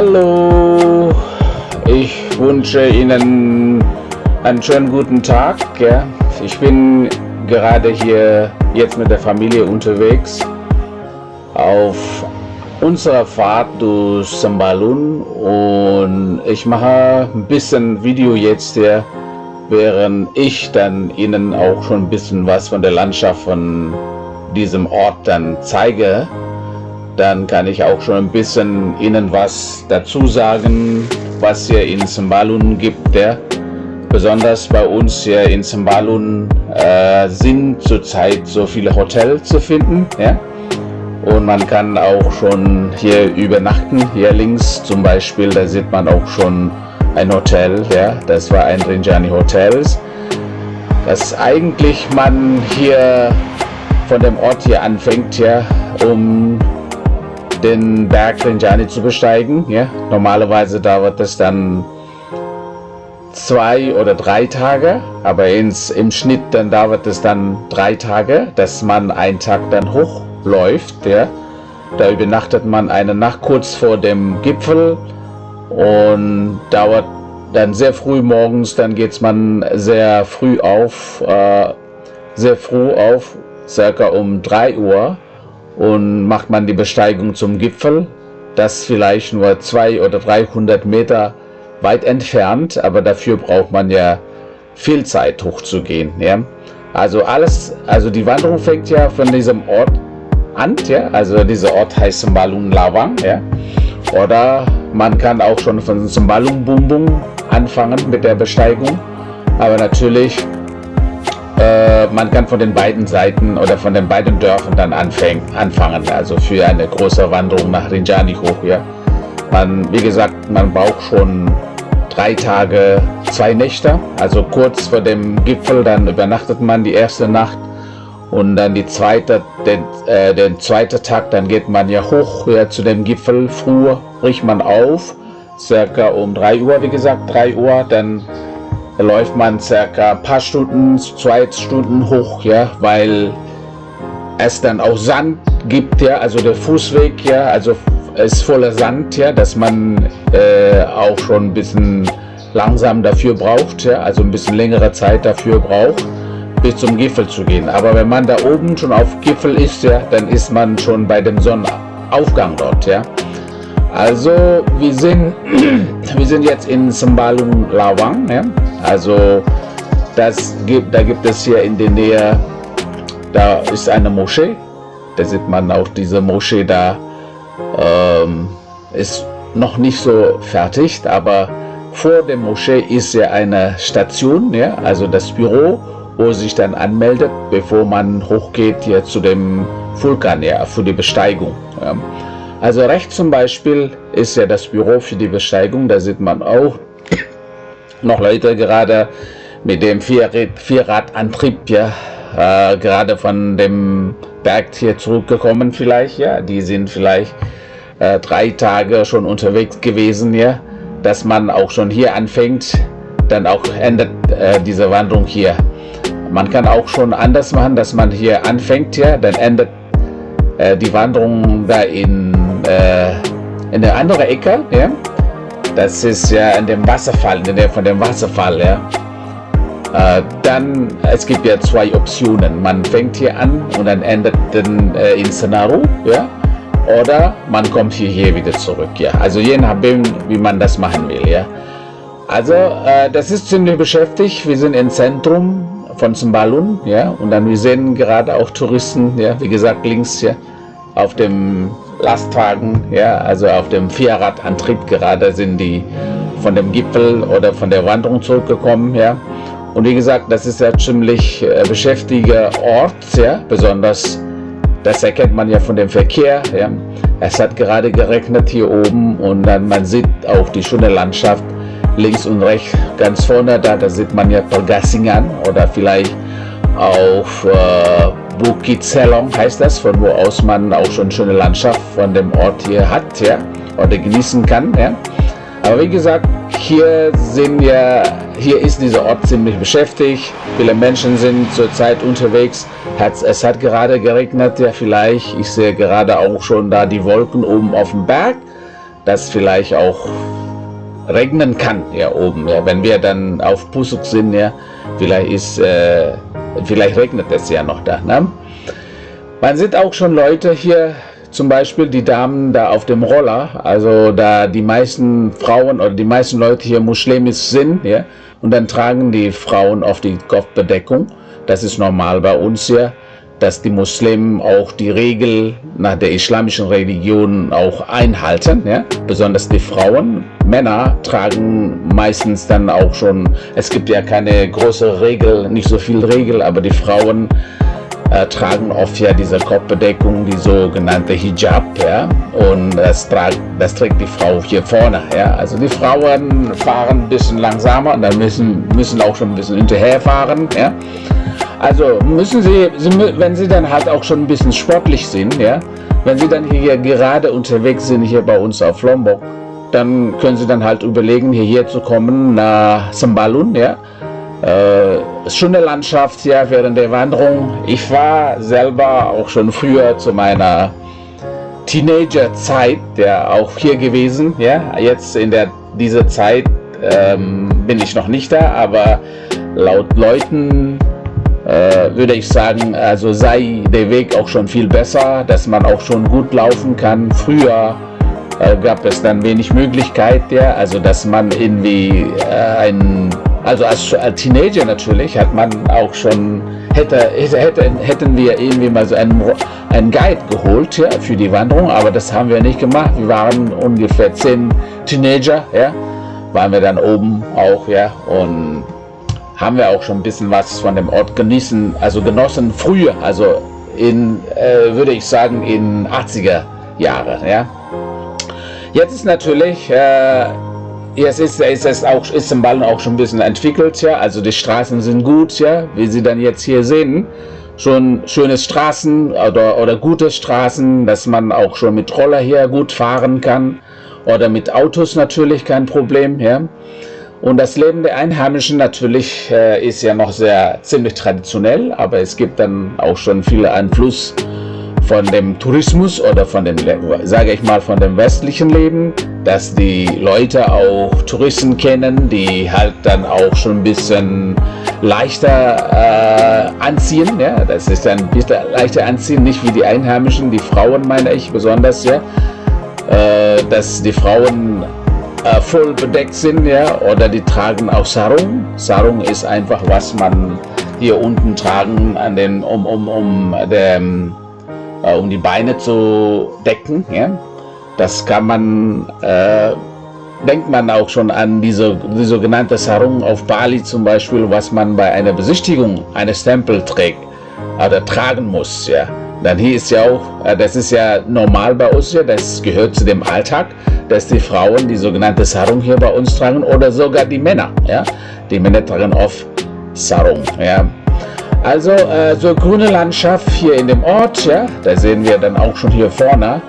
Hallo, ich wünsche Ihnen einen schönen guten Tag. Ja. Ich bin gerade hier jetzt mit der Familie unterwegs auf unserer Fahrt durch Sambalun und ich mache ein bisschen Video jetzt hier, während ich dann Ihnen auch schon ein bisschen was von der Landschaft von diesem Ort dann zeige dann kann ich auch schon ein bisschen Ihnen was dazu sagen, was hier in Sembalun gibt. Ja. Besonders bei uns hier in Sembalun äh, sind zurzeit so viele Hotels zu finden. Ja. Und man kann auch schon hier übernachten. Hier links zum Beispiel, da sieht man auch schon ein Hotel. Ja. Das war ein Rinjani Hotels. Das eigentlich man hier von dem Ort hier anfängt, ja, um den Berg Rinjani zu besteigen. Ja? Normalerweise dauert es dann zwei oder drei Tage, aber ins, im Schnitt dann dauert es dann drei Tage, dass man einen Tag dann hochläuft. Ja? Da übernachtet man eine Nacht kurz vor dem Gipfel und dauert dann sehr früh morgens, dann geht man sehr früh auf, äh, sehr früh auf, circa um 3 Uhr und macht man die Besteigung zum Gipfel, das vielleicht nur 200 oder 300 Meter weit entfernt, aber dafür braucht man ja viel Zeit hochzugehen. Ja? Also alles, also die Wanderung fängt ja von diesem Ort an, ja? also dieser Ort heißt Sembalun Lawang, ja? oder man kann auch schon von Sembalun Bumbung anfangen mit der Besteigung, aber natürlich äh, man kann von den beiden Seiten oder von den beiden Dörfern dann anfäng, anfangen, also für eine große Wanderung nach Rinjani hoch. Ja. Man, wie gesagt, man braucht schon drei Tage, zwei Nächte, also kurz vor dem Gipfel, dann übernachtet man die erste Nacht und dann die zweite, den, äh, den zweiten Tag, dann geht man ja hoch ja, zu dem Gipfel, früher bricht man auf, circa um 3 Uhr, wie gesagt, 3 Uhr, dann läuft man circa ein paar Stunden, zwei Stunden hoch, ja, weil es dann auch Sand gibt, ja, also der Fußweg, ja, also ist voller Sand, ja, dass man äh, auch schon ein bisschen langsam dafür braucht, ja, also ein bisschen längere Zeit dafür braucht, bis zum Gipfel zu gehen. Aber wenn man da oben schon auf Gipfel ist, ja, dann ist man schon bei dem Sonnenaufgang dort, ja. Also wir sind, wir sind jetzt in Sembalung Lawang, ja. Also das gibt, da gibt es hier in der Nähe, da ist eine Moschee. Da sieht man auch diese Moschee da. Ähm, ist noch nicht so fertig, aber vor der Moschee ist ja eine Station, ja, also das Büro, wo sich dann anmeldet, bevor man hochgeht hier zu dem Vulkan, ja, für die Besteigung. Ja. Also rechts zum Beispiel ist ja das Büro für die Besteigung, da sieht man auch noch Leute gerade mit dem Vierrad, Vierradantrieb, ja, äh, gerade von dem Berg hier zurückgekommen vielleicht, ja, die sind vielleicht äh, drei Tage schon unterwegs gewesen, ja, dass man auch schon hier anfängt, dann auch endet äh, diese Wanderung hier. Man kann auch schon anders machen, dass man hier anfängt, ja, dann endet äh, die Wanderung da in, äh, in der anderen Ecke, ja, das ist ja in dem Wasserfall, in der von dem Wasserfall, ja. Äh, dann, es gibt ja zwei Optionen. Man fängt hier an und dann endet dann äh, in Senaru, ja. Oder man kommt hier, hier wieder zurück, ja. Also je nachdem, wie man das machen will, ja. Also, äh, das ist ziemlich beschäftigt. Wir sind im Zentrum von Zimbalun, ja. Und dann, wir sehen gerade auch Touristen, ja. Wie gesagt, links, ja, auf dem Lastwagen, ja, also auf dem Vierradantrieb gerade sind die von dem Gipfel oder von der Wanderung zurückgekommen, ja. Und wie gesagt, das ist ja ziemlich äh, beschäftiger Ort, ja, besonders das erkennt man ja von dem Verkehr. Ja. Es hat gerade geregnet hier oben und dann man sieht auch die schöne Landschaft links und rechts ganz vorne da, da sieht man ja Pergassingan oder vielleicht auch äh, Bukit Selong heißt das, von wo aus man auch schon schöne Landschaft von dem Ort hier hat, ja, oder genießen kann, ja. Aber wie gesagt, hier sind ja, hier ist dieser Ort ziemlich beschäftigt. Viele Menschen sind zurzeit unterwegs. Es hat gerade geregnet, ja vielleicht. Ich sehe gerade auch schon da die Wolken oben auf dem Berg. dass vielleicht auch regnen kann hier oben. Ja, wenn wir dann auf Pusuk sind, ja, vielleicht ist, äh, vielleicht regnet es ja noch da. Ne? Man sieht auch schon Leute hier, zum Beispiel die Damen da auf dem Roller, also da die meisten Frauen oder die meisten Leute hier muslimisch sind, ja, und dann tragen die Frauen auf die Kopfbedeckung. Das ist normal bei uns hier dass die Muslimen auch die Regel nach der islamischen Religion auch einhalten, ja? besonders die Frauen. Männer tragen meistens dann auch schon, es gibt ja keine große Regel, nicht so viel Regel, aber die Frauen äh, tragen oft ja diese Kopfbedeckung, die sogenannte Hijab, ja, und das, das trägt die Frau hier vorne, ja. Also die Frauen fahren ein bisschen langsamer und dann müssen, müssen auch schon ein bisschen hinterherfahren, ja. Also müssen Sie, wenn Sie dann halt auch schon ein bisschen sportlich sind, ja, wenn Sie dann hier gerade unterwegs sind, hier bei uns auf Lombok, dann können Sie dann halt überlegen, hierher zu kommen nach Sambalun, ja. Äh, schöne Landschaft, ja, während der Wanderung. Ich war selber auch schon früher zu meiner Teenagerzeit, ja, auch hier gewesen, ja. Jetzt in der, dieser Zeit ähm, bin ich noch nicht da, aber laut Leuten, äh, würde ich sagen, also sei der Weg auch schon viel besser, dass man auch schon gut laufen kann. Früher äh, gab es dann wenig Möglichkeit, ja, also dass man irgendwie äh, ein, also als, als, Teenager natürlich hat man auch schon, hätte, hätte, hätten wir irgendwie mal so einen, einen Guide geholt ja, für die Wanderung, aber das haben wir nicht gemacht. Wir waren ungefähr zehn Teenager, ja, waren wir dann oben auch, ja, und haben wir auch schon ein bisschen was von dem Ort genießen, also genossen früher, also in, äh, würde ich sagen, in 80er Jahre. Ja. Jetzt ist natürlich, äh, jetzt ist, ist es auch, ist im Ballen auch schon ein bisschen entwickelt, ja, also die Straßen sind gut, ja, wie Sie dann jetzt hier sehen, schon schöne Straßen oder, oder gute Straßen, dass man auch schon mit Roller hier gut fahren kann oder mit Autos natürlich kein Problem, ja. Und das Leben der Einheimischen natürlich äh, ist ja noch sehr ziemlich traditionell, aber es gibt dann auch schon viel Einfluss von dem Tourismus oder von dem, sage ich mal, von dem westlichen Leben, dass die Leute auch Touristen kennen, die halt dann auch schon ein bisschen leichter äh, anziehen. Ja? Das ist ein bisschen leichter anziehen, nicht wie die Einheimischen, die Frauen meine ich besonders, ja. Äh, dass die Frauen äh, voll bedeckt sind, ja, oder die tragen auch Sarung. Sarung ist einfach, was man hier unten tragen, an den, um, um, um, dem, äh, um die Beine zu decken. Ja. Das kann man, äh, denkt man auch schon an diese, die sogenannte Sarung auf Bali zum Beispiel, was man bei einer Besichtigung eines Tempels trägt oder tragen muss. Ja. Dann hier ist ja auch, äh, das ist ja normal bei uns, ja, das gehört zu dem Alltag, dass die Frauen die sogenannte Sarung hier bei uns tragen oder sogar die Männer. Ja. Die Männer tragen oft Sarung. Ja. Also äh, so grüne Landschaft hier in dem Ort, ja, da sehen wir dann auch schon hier vorne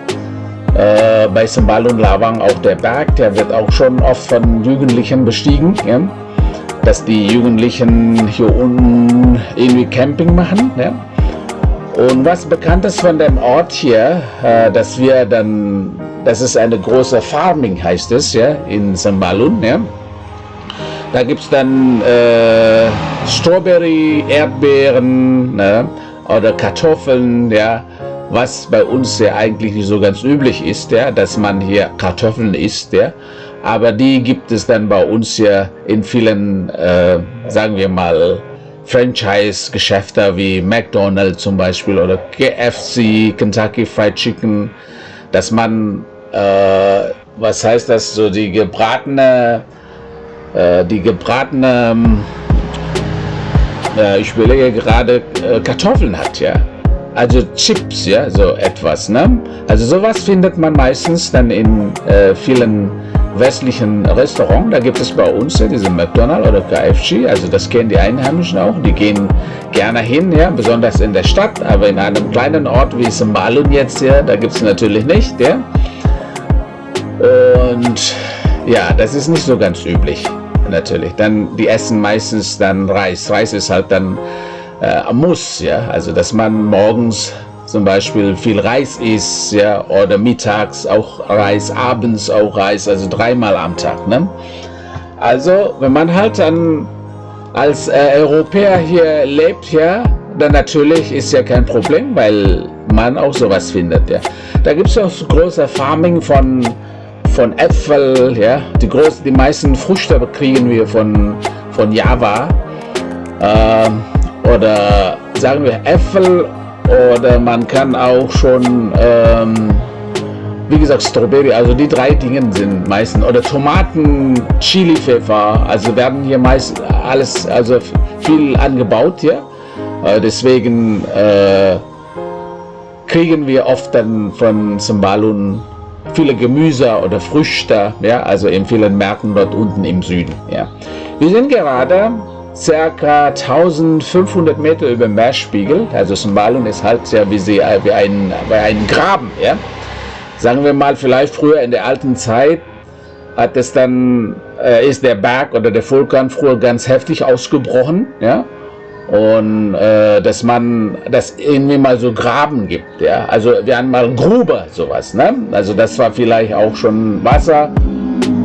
äh, bei und Lawang auch der Berg, der wird auch schon oft von Jugendlichen bestiegen, ja, dass die Jugendlichen hier unten irgendwie Camping machen. Ja. Und was bekannt ist von dem Ort hier, äh, dass wir dann, das ist eine große Farming, heißt es, ja, in Sambalun, ja. Da gibt es dann äh, Strawberry, Erdbeeren ne, oder Kartoffeln, ja, was bei uns ja eigentlich nicht so ganz üblich ist, ja, dass man hier Kartoffeln isst, ja. Aber die gibt es dann bei uns ja in vielen, äh, sagen wir mal, Franchise-Geschäfte wie McDonald's zum Beispiel oder KFC, Kentucky Fried Chicken, dass man, äh, was heißt das, so die gebratene, äh, die gebratene, äh, ich überlege gerade, äh, Kartoffeln hat, ja. Also Chips, ja, so etwas, ne? Also sowas findet man meistens dann in äh, vielen westlichen Restaurant, da gibt es bei uns ja diese McDonald's oder KFC, also das kennen die Einheimischen auch, die gehen gerne hin, ja, besonders in der Stadt, aber in einem kleinen Ort wie Sembalun jetzt hier, da gibt es natürlich nicht, ja. Und ja, das ist nicht so ganz üblich, natürlich. Dann, die essen meistens dann Reis. Reis ist halt dann äh, Muss, ja, also dass man morgens zum Beispiel viel Reis isst, ja, oder mittags auch Reis, abends auch Reis, also dreimal am Tag. Ne? Also, wenn man halt dann als äh, Europäer hier lebt, ja, dann natürlich ist ja kein Problem, weil man auch sowas findet. Ja. Da gibt es auch große Farming von, von Äpfel, ja. die, groß, die meisten Früchte kriegen wir von, von Java. Ähm, oder sagen wir Äpfel oder man kann auch schon, ähm, wie gesagt, Strawberry, also die drei Dinge sind meistens, oder Tomaten, Chili, Pfeffer, also werden hier meist alles, also viel angebaut hier. Äh, deswegen äh, kriegen wir oft dann von Sambalun viele Gemüse oder Früchte, ja, also in vielen Märkten dort unten im Süden. Ja. Wir sind gerade circa 1500 Meter über dem Meerspiegel. Also Sambalun ist halt ja wie, sie, wie, ein, wie ein Graben. Ja? Sagen wir mal, vielleicht früher in der alten Zeit hat es dann, äh, ist der Berg oder der Vulkan früher ganz heftig ausgebrochen. Ja? Und äh, dass man das irgendwie mal so Graben gibt. Ja? Also wir haben mal Grube, sowas. Ne? Also das war vielleicht auch schon Wasser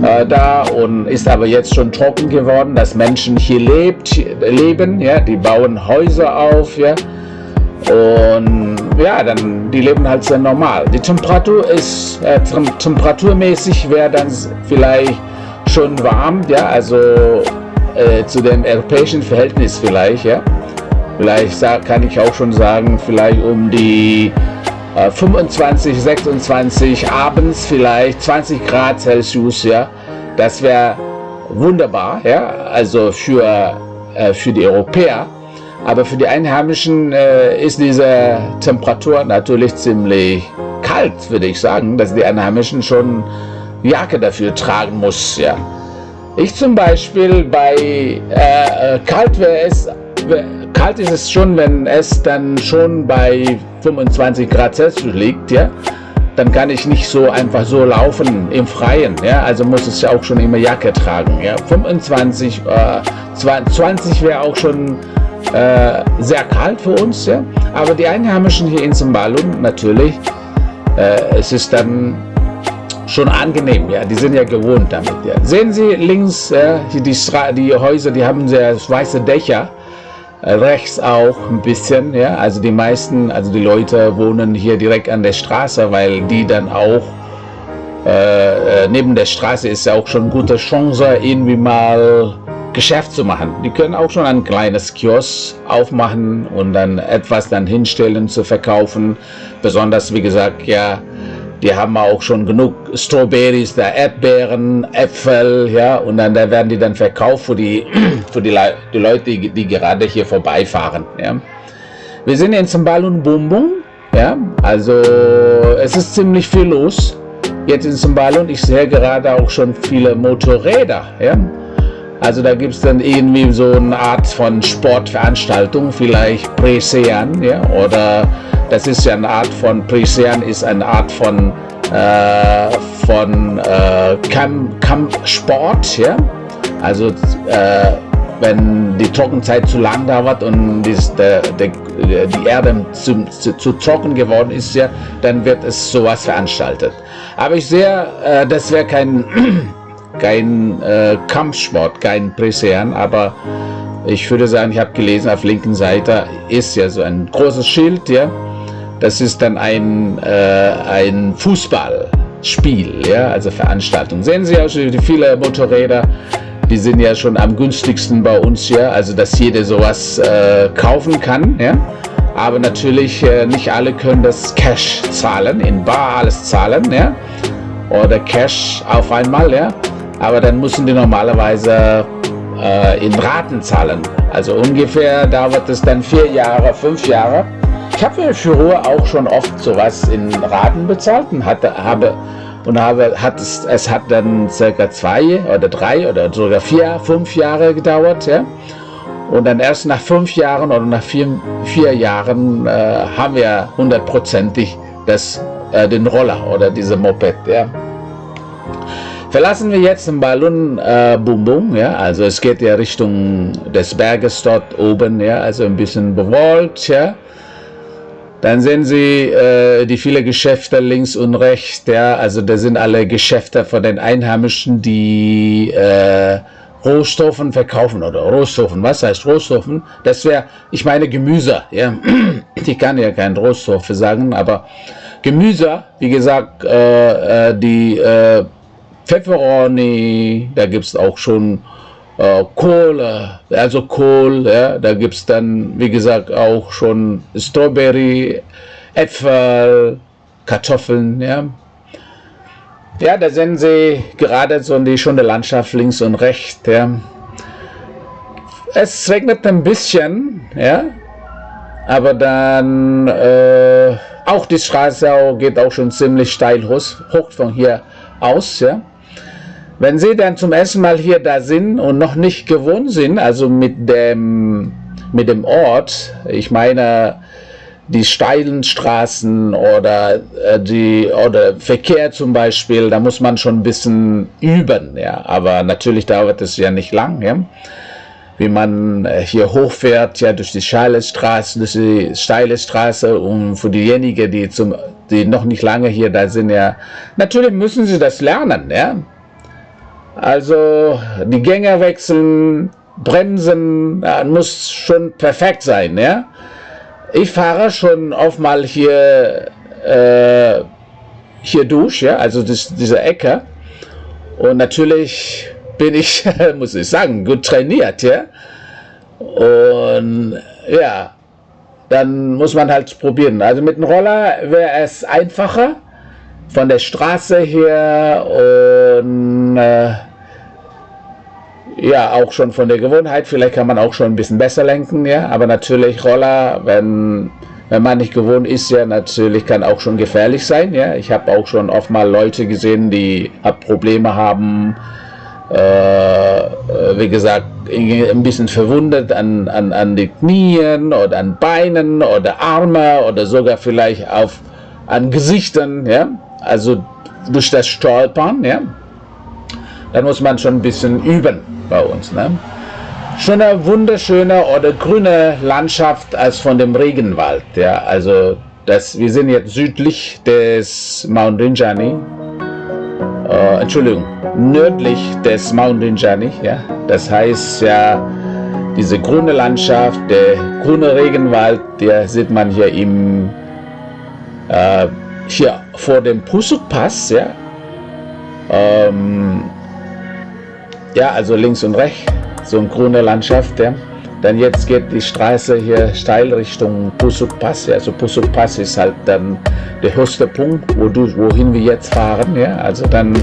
äh, da und ist aber jetzt schon trocken geworden, dass Menschen hier lebt, leben, ja, die bauen Häuser auf, ja, und ja, dann die leben halt sehr normal. Die Temperatur ist äh, temperaturmäßig wäre dann vielleicht schon warm, ja, also äh, zu dem europäischen Verhältnis vielleicht, ja. Vielleicht kann ich auch schon sagen, vielleicht um die 25, äh, 26 abends vielleicht 20 Grad Celsius, ja, das wäre wunderbar, ja, also für, äh, für die Europäer. Aber für die Einheimischen äh, ist diese Temperatur natürlich ziemlich kalt, würde ich sagen, dass die Einheimischen schon Jacke dafür tragen muss, ja. Ich zum Beispiel bei äh, kalt wäre es kalt ist es schon, wenn es dann schon bei 25 Grad Celsius liegt, ja, dann kann ich nicht so einfach so laufen im Freien, ja, also muss ja auch schon immer Jacke tragen, ja, 25, äh, 20 wäre auch schon äh, sehr kalt für uns, ja, aber die Einheimischen hier in Zimbalum natürlich, äh, es ist dann schon angenehm, ja, die sind ja gewohnt damit, ja. Sehen Sie links, äh, die, die Häuser, die haben sehr weiße Dächer, rechts auch ein bisschen, ja, also die meisten, also die Leute wohnen hier direkt an der Straße, weil die dann auch äh, äh, neben der Straße ist ja auch schon gute Chance, irgendwie mal Geschäft zu machen. Die können auch schon ein kleines Kiosk aufmachen und dann etwas dann hinstellen zu verkaufen. Besonders, wie gesagt, ja, die haben auch schon genug Strawberries, da Erdbeeren, Äpfel, ja, und dann da werden die dann verkauft für die, für die, Le die Leute, die, die, gerade hier vorbeifahren, ja. Wir sind in Zimbalun Bumbung, ja, also es ist ziemlich viel los jetzt in Zimbalun. Ich sehe gerade auch schon viele Motorräder, ja. Also da gibt es dann irgendwie so eine Art von Sportveranstaltung, vielleicht Presean, ja, oder das ist ja eine Art von, Prisean ist eine Art von, äh, von äh, Kampfsport, ja. Also äh, wenn die Trockenzeit zu lang dauert und dies, der, der, die Erde zu, zu, zu, trocken geworden ist, ja, dann wird es sowas veranstaltet. Aber ich sehe, äh, das wäre kein, kein äh, Kampfsport, kein Presean, aber ich würde sagen, ich habe gelesen, auf linken Seite ist ja so ein großes Schild, ja, das ist dann ein, äh, ein Fußballspiel, ja, also Veranstaltung. Sehen Sie auch die viele Motorräder, die sind ja schon am günstigsten bei uns hier, also dass jeder sowas äh, kaufen kann, ja. Aber natürlich äh, nicht alle können das Cash zahlen, in Bar alles zahlen, ja. Oder Cash auf einmal, ja. Aber dann müssen die normalerweise äh, in Raten zahlen. Also ungefähr dauert es dann vier Jahre, fünf Jahre ich habe für Ruhe auch schon oft sowas in Raten bezahlt und hatte, habe und habe, hat es, es hat dann circa zwei oder drei oder sogar vier, fünf Jahre gedauert, ja. Und dann erst nach fünf Jahren oder nach vier, vier Jahren äh, haben wir hundertprozentig das, äh, den Roller oder diese Moped, ja. Verlassen wir jetzt den Ballon äh, Bum Bum, ja, also es geht ja Richtung des Berges dort oben, ja, also ein bisschen bewolkt, ja. Dann sehen Sie äh, die viele Geschäfte links und rechts. Ja, also das sind alle Geschäfte von den Einheimischen, die äh, Rohstoffen verkaufen oder Rohstoffen. Was heißt Rohstoffen? Das wäre, ich meine Gemüse. Ja, ich kann ja kein Rohstoffe sagen, aber Gemüse, wie gesagt, äh, äh die äh, Pfefferoni, da gibt es auch schon äh, Kohle, also Kohl, ja, da gibt es dann, wie gesagt, auch schon Strawberry, Äpfel, Kartoffeln, ja. Ja, da sehen Sie gerade so die schöne Landschaft links und rechts, ja. Es regnet ein bisschen, ja, aber dann äh, auch die Straße geht auch schon ziemlich steil hoch, hoch von hier aus, ja. Wenn Sie dann zum ersten Mal hier da sind und noch nicht gewohnt sind, also mit dem, mit dem Ort, ich meine die steilen Straßen oder äh, die oder Verkehr zum Beispiel, da muss man schon ein bisschen üben, ja. Aber natürlich dauert es ja nicht lang, ja. Wie man äh, hier hochfährt, ja, durch die steile Straße, durch die steile Straße und für diejenigen, die zum, die noch nicht lange hier da sind, ja, natürlich müssen sie das lernen, ja. Also die Gänge wechseln, bremsen, ja, muss schon perfekt sein. Ja? Ich fahre schon oft mal hier, äh, hier durch, ja? also das, diese Ecke. Und natürlich bin ich, muss ich sagen, gut trainiert. Ja? Und ja, dann muss man halt probieren. Also mit dem Roller wäre es einfacher von der Straße her und äh, ja auch schon von der Gewohnheit. Vielleicht kann man auch schon ein bisschen besser lenken, ja. Aber natürlich Roller, wenn wenn man nicht gewohnt ist, ja natürlich kann auch schon gefährlich sein, ja. Ich habe auch schon oft mal Leute gesehen, die Probleme haben. Äh, wie gesagt, ein bisschen verwundet an, an, an den Knien oder an Beinen oder Arme oder sogar vielleicht auf, an Gesichtern, ja also durch das Stolpern, ja, dann muss man schon ein bisschen üben bei uns. Ne? Schon eine wunderschöne oder grüne Landschaft als von dem Regenwald. Ja, also das, wir sind jetzt südlich des Mount Rinjani. Äh, Entschuldigung, nördlich des Mount Rinjani. Ja, das heißt ja, diese grüne Landschaft, der grüne Regenwald, der sieht man hier im äh, hier vor dem Pusuk-Pass, ja, ähm, ja, also links und rechts, so eine grüne Landschaft, ja. Dann jetzt geht die Straße hier steil Richtung Pusuk-Pass, ja, also Pusuk-Pass ist halt dann der höchste Punkt, wo du, wohin wir jetzt fahren, ja, also dann,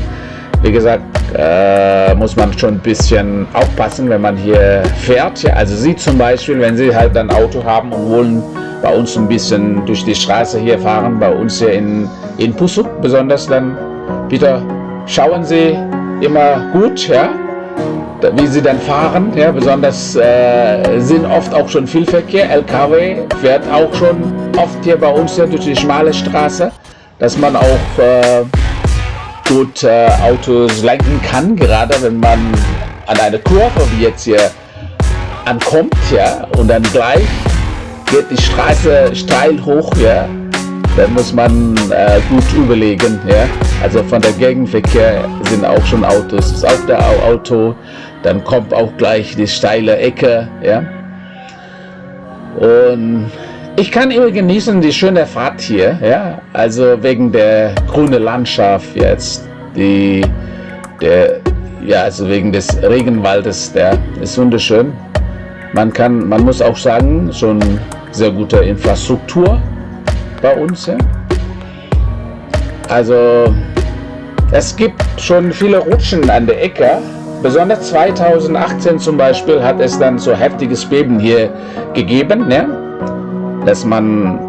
wie gesagt, äh, muss man schon ein bisschen aufpassen, wenn man hier fährt, ja, also Sie zum Beispiel, wenn Sie halt ein Auto haben und wollen bei uns ein bisschen durch die Straße hier fahren, bei uns hier in, in Pusuk besonders, dann bitte schauen Sie immer gut, ja, wie Sie dann fahren, ja, besonders äh, sind oft auch schon viel Verkehr, LKW fährt auch schon oft hier bei uns hier durch die schmale Straße, dass man auch äh, gut äh, Autos lenken kann, gerade wenn man an eine Kurve wie jetzt hier ankommt, ja, und dann gleich geht die Straße steil hoch, ja, dann muss man äh, gut überlegen. Ja. Also von der Gegenverkehr sind auch schon Autos, ist auch der Auto, dann kommt auch gleich die steile Ecke. Ja. Und ich kann immer genießen die schöne Fahrt hier, ja, also wegen der grünen Landschaft jetzt, die, der, ja, also wegen des Regenwaldes, der ist wunderschön. Man kann, man muss auch sagen, schon sehr gute Infrastruktur bei uns. Ja. Also es gibt schon viele Rutschen an der Ecke. Besonders 2018 zum Beispiel hat es dann so heftiges Beben hier gegeben, ne? dass man,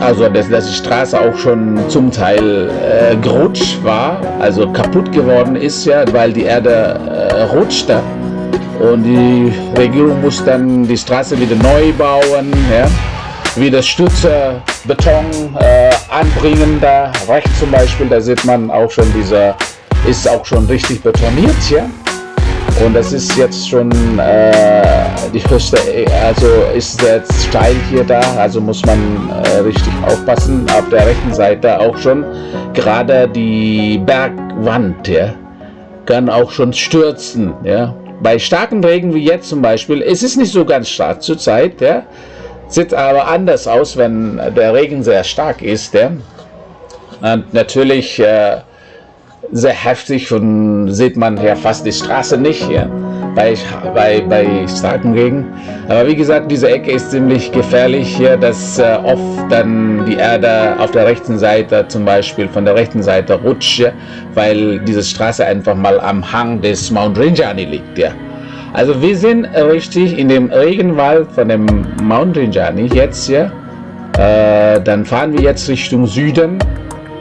also dass, dass die Straße auch schon zum Teil äh, gerutscht war, also kaputt geworden ist, ja, weil die Erde äh, rutschte. Und die Regierung muss dann die Straße wieder neu bauen, ja? wieder Stütze, Beton äh, anbringen. Da rechts zum Beispiel, da sieht man auch schon dieser, ist auch schon richtig betoniert hier. Und das ist jetzt schon äh, die höchste, also ist jetzt steil hier da, also muss man äh, richtig aufpassen. Auf der rechten Seite auch schon gerade die Bergwand, ja, kann auch schon stürzen, ja. Bei starkem Regen wie jetzt zum Beispiel, es ist nicht so ganz stark zurzeit, ja, sieht aber anders aus, wenn der Regen sehr stark ist, ja. Und natürlich äh, sehr heftig und sieht man ja fast die Straße nicht ja, bei, bei, bei starkem Regen. Aber wie gesagt, diese Ecke ist ziemlich gefährlich hier, dass äh, oft dann die Erde auf der rechten Seite zum Beispiel von der rechten Seite rutscht, ja, weil diese Straße einfach mal am Hang des Mount Rinjani liegt. Ja. Also wir sind richtig in dem Regenwald von dem Mount Rinjani jetzt hier. Äh, dann fahren wir jetzt Richtung Süden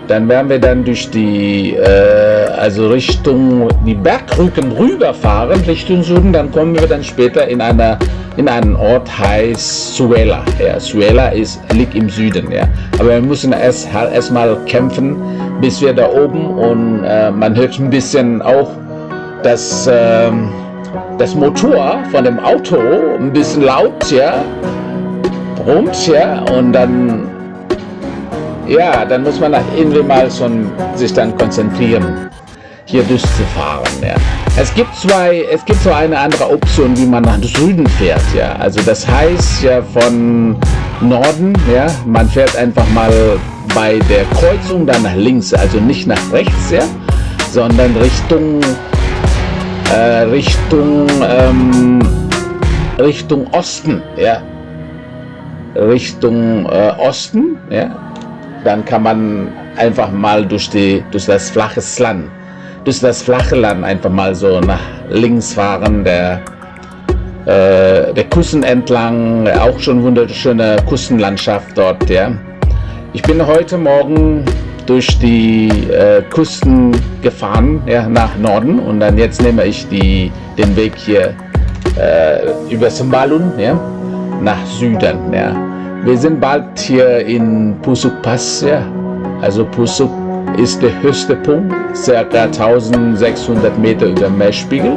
dann werden wir dann durch die, äh, also Richtung die Bergrücken rüberfahren, Richtung Süden. Dann kommen wir dann später in, einer, in einen Ort, heißt Suela. Ja, Suela ist, liegt im Süden. Ja. Aber wir müssen erst erstmal kämpfen, bis wir da oben und äh, man hört ein bisschen auch das, äh, das Motor von dem Auto ein bisschen laut, ja, rums, ja, und dann ja, dann muss man irgendwie mal schon sich dann konzentrieren, hier durchzufahren. Ja. Es gibt zwei, es gibt so eine andere Option, wie man nach Süden fährt. Ja. Also das heißt ja von Norden, ja, man fährt einfach mal bei der Kreuzung dann nach links, also nicht nach rechts, ja, sondern Richtung äh, Richtung ähm, Richtung Osten, ja, Richtung äh, Osten, ja, dann kann man einfach mal durch, die, durch das flache Land, durch das flache Land einfach mal so nach links fahren, der, äh, der Küsten entlang, auch schon wunderschöne Küstenlandschaft dort, ja. Ich bin heute Morgen durch die äh, Küsten gefahren, ja, nach Norden und dann jetzt nehme ich die, den Weg hier äh, über Sembalun, ja, nach Süden, ja. Wir sind bald hier in Pusuk Pass. Also Pusuk ist der höchste Punkt, ca. 1600 Meter über dem Meerspiegel.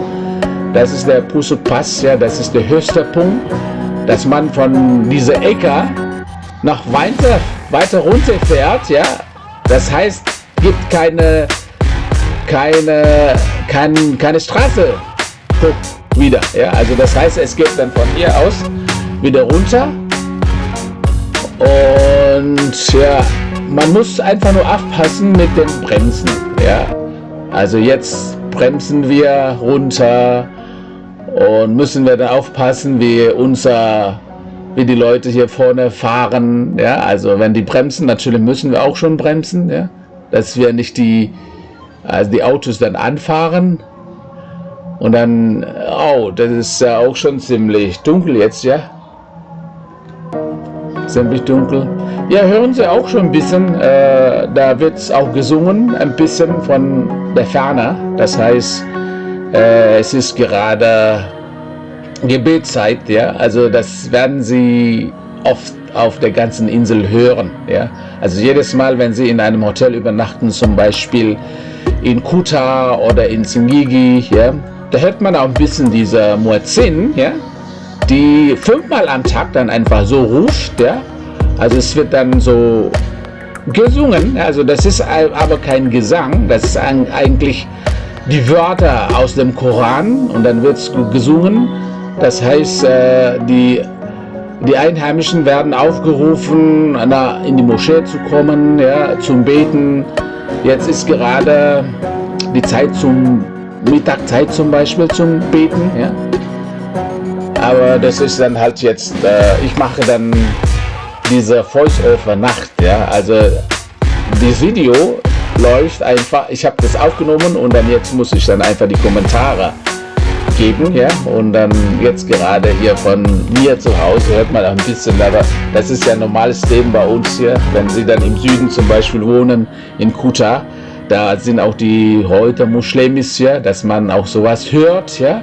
Das ist der Pusuk Pass, das ist der höchste Punkt, dass man von dieser Ecke noch weiter, weiter runter fährt, ja. Das heißt, gibt keine, keine, kein, keine Straße wieder, ja. Also das heißt, es geht dann von hier aus wieder runter und ja, man muss einfach nur aufpassen mit den Bremsen. Ja, also jetzt bremsen wir runter und müssen wir dann aufpassen, wie unser, wie die Leute hier vorne fahren. Ja, also wenn die bremsen, natürlich müssen wir auch schon bremsen, ja, dass wir nicht die, also die Autos dann anfahren. Und dann, oh, das ist ja auch schon ziemlich dunkel jetzt, ja ziemlich dunkel. Ja, hören Sie auch schon ein bisschen, äh, da wird es auch gesungen, ein bisschen von der Ferne. Das heißt, äh, es ist gerade Gebetszeit, ja, also das werden Sie oft auf der ganzen Insel hören, ja. Also jedes Mal, wenn Sie in einem Hotel übernachten, zum Beispiel in Kuta oder in Singigi, ja, da hört man auch ein bisschen dieser Muezzin, ja, die fünfmal am Tag dann einfach so ruft, ja. Also es wird dann so gesungen, also das ist aber kein Gesang, das ist eigentlich die Wörter aus dem Koran und dann wird es gesungen. Das heißt, äh, die, die Einheimischen werden aufgerufen, in die Moschee zu kommen, ja, zum Beten. Jetzt ist gerade die Zeit zum Mittagzeit zum Beispiel zum Beten. Ja. Aber das ist dann halt jetzt, äh, ich mache dann diese Voice-Over-Nacht, ja, also das Video läuft einfach, ich habe das aufgenommen und dann jetzt muss ich dann einfach die Kommentare geben, ja, und dann jetzt gerade hier von mir zu Hause hört man auch ein bisschen, aber das ist ja ein normales Leben bei uns hier, wenn Sie dann im Süden zum Beispiel wohnen, in Kuta, da sind auch die heute Muslimis, ja, dass man auch sowas hört, ja,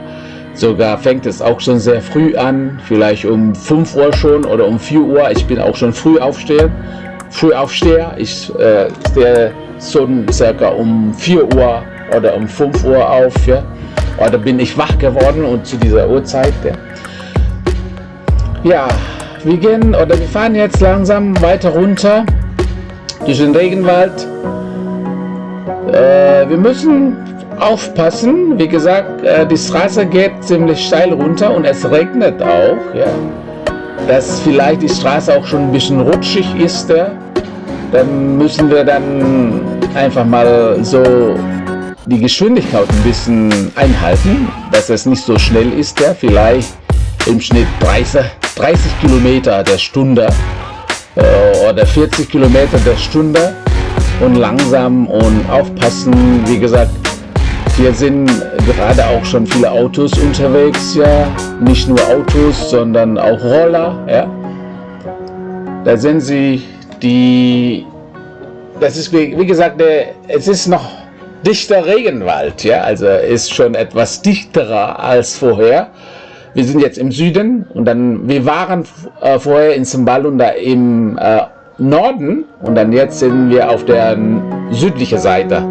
Sogar fängt es auch schon sehr früh an, vielleicht um 5 Uhr schon oder um 4 Uhr. Ich bin auch schon früh aufstehen, früh aufsteher. Ich äh, stehe schon circa um 4 Uhr oder um 5 Uhr auf. Ja. oder bin ich wach geworden und zu dieser Uhrzeit. Ja, ja wir gehen oder wir fahren jetzt langsam weiter runter durch den Regenwald. Äh, wir müssen aufpassen. Wie gesagt, äh, die Straße geht ziemlich steil runter und es regnet auch. Ja. Dass vielleicht die Straße auch schon ein bisschen rutschig ist. Dann müssen wir dann einfach mal so die Geschwindigkeit ein bisschen einhalten, dass es nicht so schnell ist. Ja. Vielleicht im Schnitt 30, 30 Kilometer der Stunde äh, oder 40 Kilometer der Stunde und langsam und aufpassen. Wie gesagt, hier sind gerade auch schon viele Autos unterwegs, ja. Nicht nur Autos, sondern auch Roller, ja. Da sind sie, die, das ist wie, wie gesagt, der, es ist noch dichter Regenwald, ja. Also ist schon etwas dichterer als vorher. Wir sind jetzt im Süden und dann, wir waren äh, vorher in Simbalunda im äh, Norden und dann jetzt sind wir auf der südlichen Seite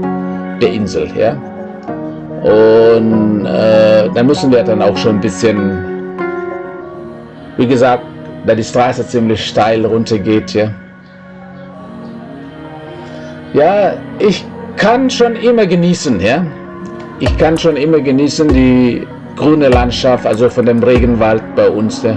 der Insel, ja. Und äh, da müssen wir dann auch schon ein bisschen, wie gesagt, da die Straße ziemlich steil runter geht hier. Ja, ich kann schon immer genießen, ja. Ich kann schon immer genießen die grüne Landschaft, also von dem Regenwald bei uns. Ja.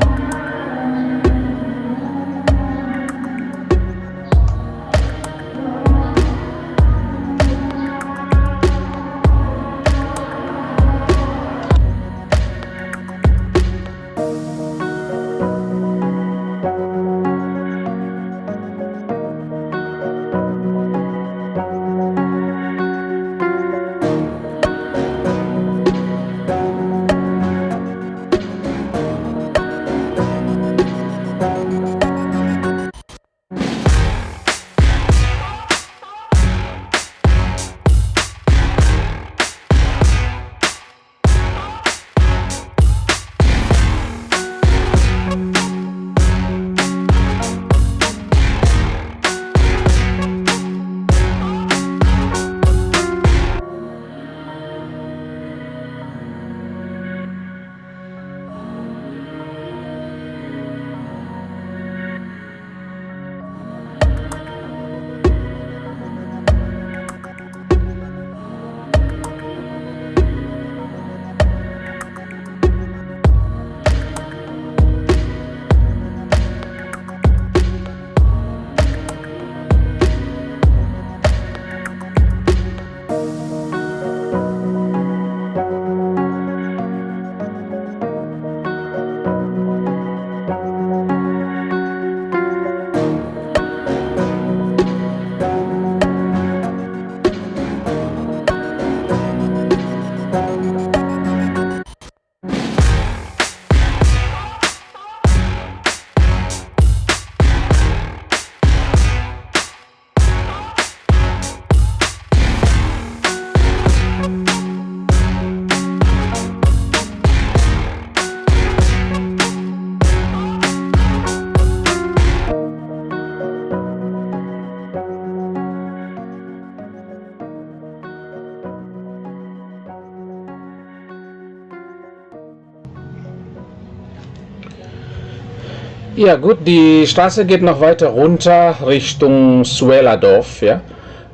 Ja gut, die Straße geht noch weiter runter Richtung Sueladorf. Ja?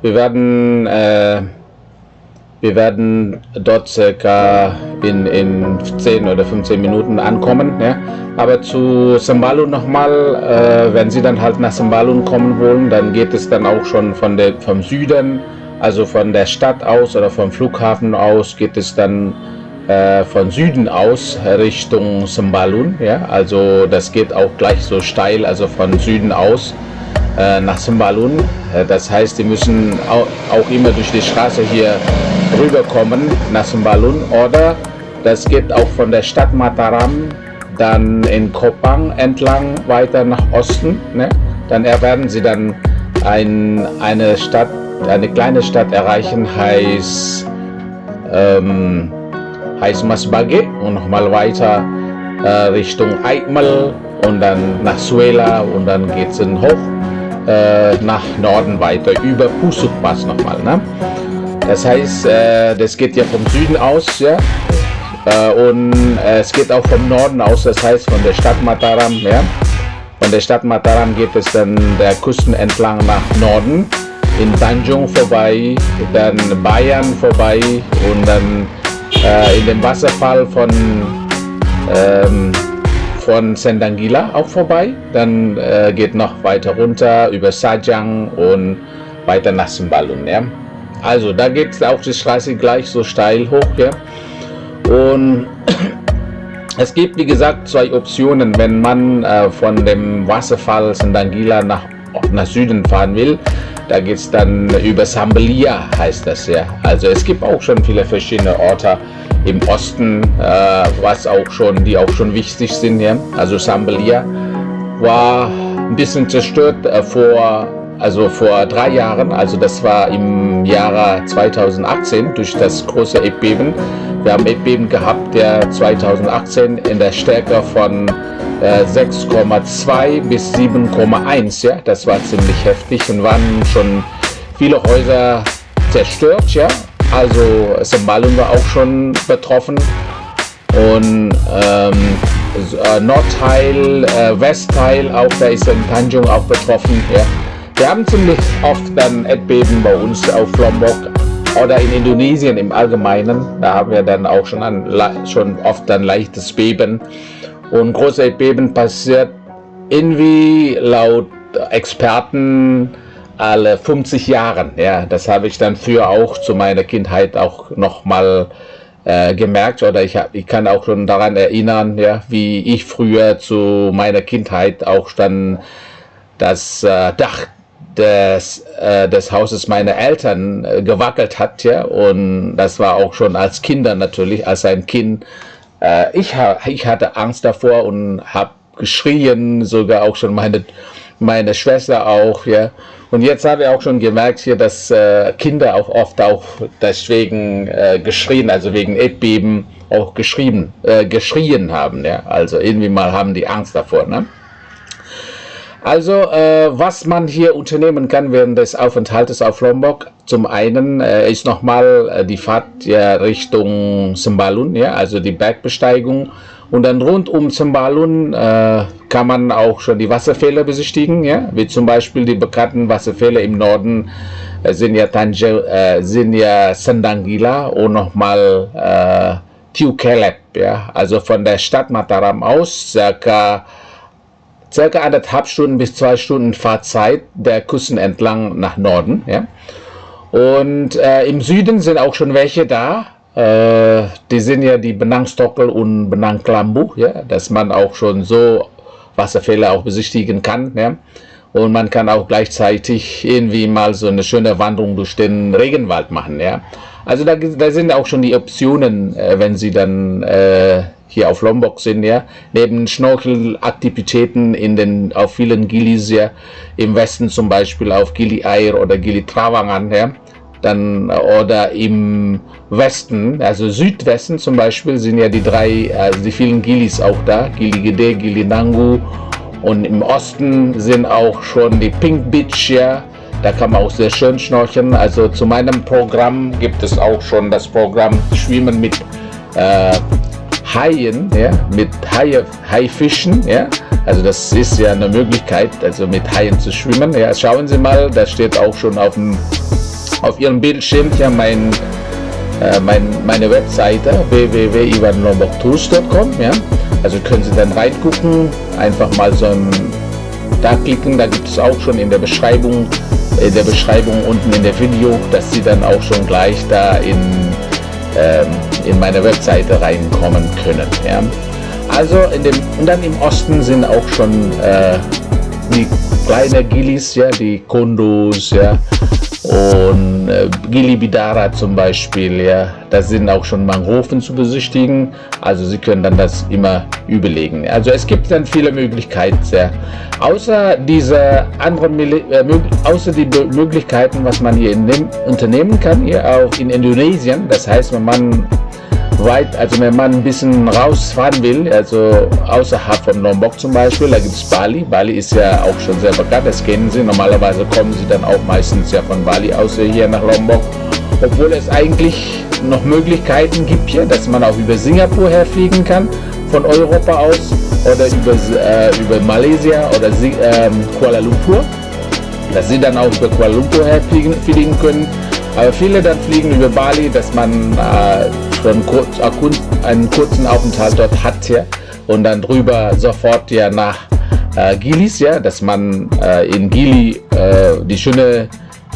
Wir werden äh, wir werden dort circa in, in 10 oder 15 Minuten ankommen. Ja? Aber zu Sambalun nochmal, äh, wenn Sie dann halt nach Sambalun kommen wollen, dann geht es dann auch schon von der, vom Süden, also von der Stadt aus oder vom Flughafen aus, geht es dann äh, von Süden aus Richtung Simbalun. Ja? Also das geht auch gleich so steil, also von Süden aus äh, nach Simbalun. Äh, das heißt, die müssen auch, auch, immer durch die Straße hier rüberkommen nach Simbalun. Oder das geht auch von der Stadt Mataram dann in Kopang entlang weiter nach Osten. Ne? Dann werden sie dann ein, eine Stadt, eine kleine Stadt erreichen, heißt ähm, heißt Masbage und nochmal weiter äh, Richtung Aikmal und dann nach Suela und dann geht es hoch äh, nach Norden weiter über Pusuk Pass nochmal. Ne? Das heißt, äh, das geht ja vom Süden aus, ja, Äh, und äh, es geht auch vom Norden aus, das heißt von der Stadt Mataram. Ja? Von der Stadt Mataram geht es dann der Küsten entlang nach Norden, in Tanjung vorbei, dann Bayern vorbei und dann äh, in dem Wasserfall von, ähm, von Sendangila auch vorbei. Dann äh, geht noch weiter runter über Sajang und weiter nach Simbalun. Ja? Also da geht auch die Straße gleich so steil hoch. Ja? Und es gibt, wie gesagt, zwei Optionen, wenn man äh, von dem Wasserfall Sendangila nach, nach Süden fahren will. Da geht es dann über Sambelia, heißt das ja. Also es gibt auch schon viele verschiedene Orte im Osten, äh, was auch schon, die auch schon wichtig sind. Ja. Also Sambelia war ein bisschen zerstört äh, vor also vor drei Jahren, also das war im Jahre 2018 durch das große Erdbeben. Wir haben Erdbeben gehabt, der 2018 in der Stärke von äh, 6,2 bis 7,1, ja, das war ziemlich heftig und waren schon viele Häuser zerstört, ja, also Sembalun war auch schon betroffen und ähm, äh, Nordteil, äh, Westteil auch, da ist in Tanjung auch betroffen, ja. Wir haben ziemlich oft dann Erdbeben bei uns auf Lombok oder in Indonesien im Allgemeinen. Da haben wir dann auch schon, ein, schon oft ein leichtes Beben. Und große Erdbeben passiert irgendwie laut Experten alle 50 Jahren. Ja, das habe ich dann früher auch zu meiner Kindheit auch noch mal äh, gemerkt oder ich, hab, ich kann auch schon daran erinnern, ja, wie ich früher zu meiner Kindheit auch dann das äh, Dach des, äh, des Hauses meiner Eltern äh, gewackelt hat. Ja? Und das war auch schon als Kinder natürlich, als ein Kind. Äh, ich, ha ich hatte Angst davor und habe geschrien, sogar auch schon meine, meine Schwester auch. Ja? Und jetzt habe ich auch schon gemerkt hier, dass äh, Kinder auch oft auch deswegen äh, geschrien, also wegen Erdbeben auch geschrieben, äh, geschrien haben. Ja? Also irgendwie mal haben die Angst davor. Ne? Also, äh, was man hier unternehmen kann während des Aufenthaltes auf Lombok, zum einen äh, ist nochmal äh, die Fahrt ja, Richtung Sembalun, ja, also die Bergbesteigung. Und dann rund um Sembalun äh, kann man auch schon die Wasserfälle besichtigen, ja, wie zum Beispiel die bekannten Wasserfälle im Norden äh, sind ja, Tanje, äh, sind ja Sandangila und nochmal äh, Tiukelep, ja, also von der Stadt Mataram aus, circa circa anderthalb Stunden bis zwei Stunden Fahrzeit der Küsten entlang nach Norden. Ja? Und äh, im Süden sind auch schon welche da. Äh, die sind ja die Benangstockel und Benangklambu, ja? dass man auch schon so Wasserfälle auch besichtigen kann. Ja? Und man kann auch gleichzeitig irgendwie mal so eine schöne Wanderung durch den Regenwald machen. Ja? Also da, da sind auch schon die Optionen, äh, wenn Sie dann äh, hier auf Lombok sind, ja, neben Schnorchelaktivitäten in den, auf vielen Gilis, ja, im Westen zum Beispiel auf Gili Air oder Gili Trawangan, ja, dann, oder im Westen, also Südwesten zum Beispiel, sind ja die drei, also die vielen Gilis auch da, Gili Gede, Gili Nangu. Und im Osten sind auch schon die Pink Beach, ja, da kann man auch sehr schön schnorcheln. Also zu meinem Programm gibt es auch schon das Programm Schwimmen mit äh, Haien, ja, mit Haie, Haifischen, ja. Also das ist ja eine Möglichkeit, also mit Haien zu schwimmen. Ja, schauen Sie mal, da steht auch schon auf dem auf Ihrem Bildschirm ja mein, äh, mein meine Webseite www.ivanlomboktours.com, ja. Also können Sie dann reingucken, einfach mal so ein da klicken, da gibt es auch schon in der Beschreibung, in der Beschreibung unten in der Video, dass Sie dann auch schon gleich da in ähm, in meine Webseite reinkommen können. Ja. Also in dem, und dann im Osten sind auch schon äh, die kleinen Gilis, ja, die Kondos, ja, und äh, Gilibidara zum Beispiel, ja, da sind auch schon Mangroven zu besichtigen. Also Sie können dann das immer überlegen. Also es gibt dann viele Möglichkeiten. Ja. Außer diese anderen, äh, die Möglichkeiten, was man hier in unternehmen kann, hier auch in Indonesien. Das heißt, wenn man weit, also wenn man ein bisschen rausfahren will, also außerhalb von Lombok zum Beispiel, da gibt es Bali. Bali ist ja auch schon sehr bekannt, das kennen Sie. Normalerweise kommen Sie dann auch meistens ja von Bali aus hier nach Lombok. Obwohl es eigentlich noch Möglichkeiten gibt hier, dass man auch über Singapur herfliegen kann, von Europa aus oder über, äh, über Malaysia oder äh, Kuala Lumpur, dass sie dann auch über Kuala Lumpur herfliegen fliegen können. Aber viele dann fliegen über Bali, dass man äh, schon kurz, einen kurzen Aufenthalt dort hat ja, und dann drüber sofort ja nach äh, Gilis, ja, dass man äh, in Gili äh, die schöne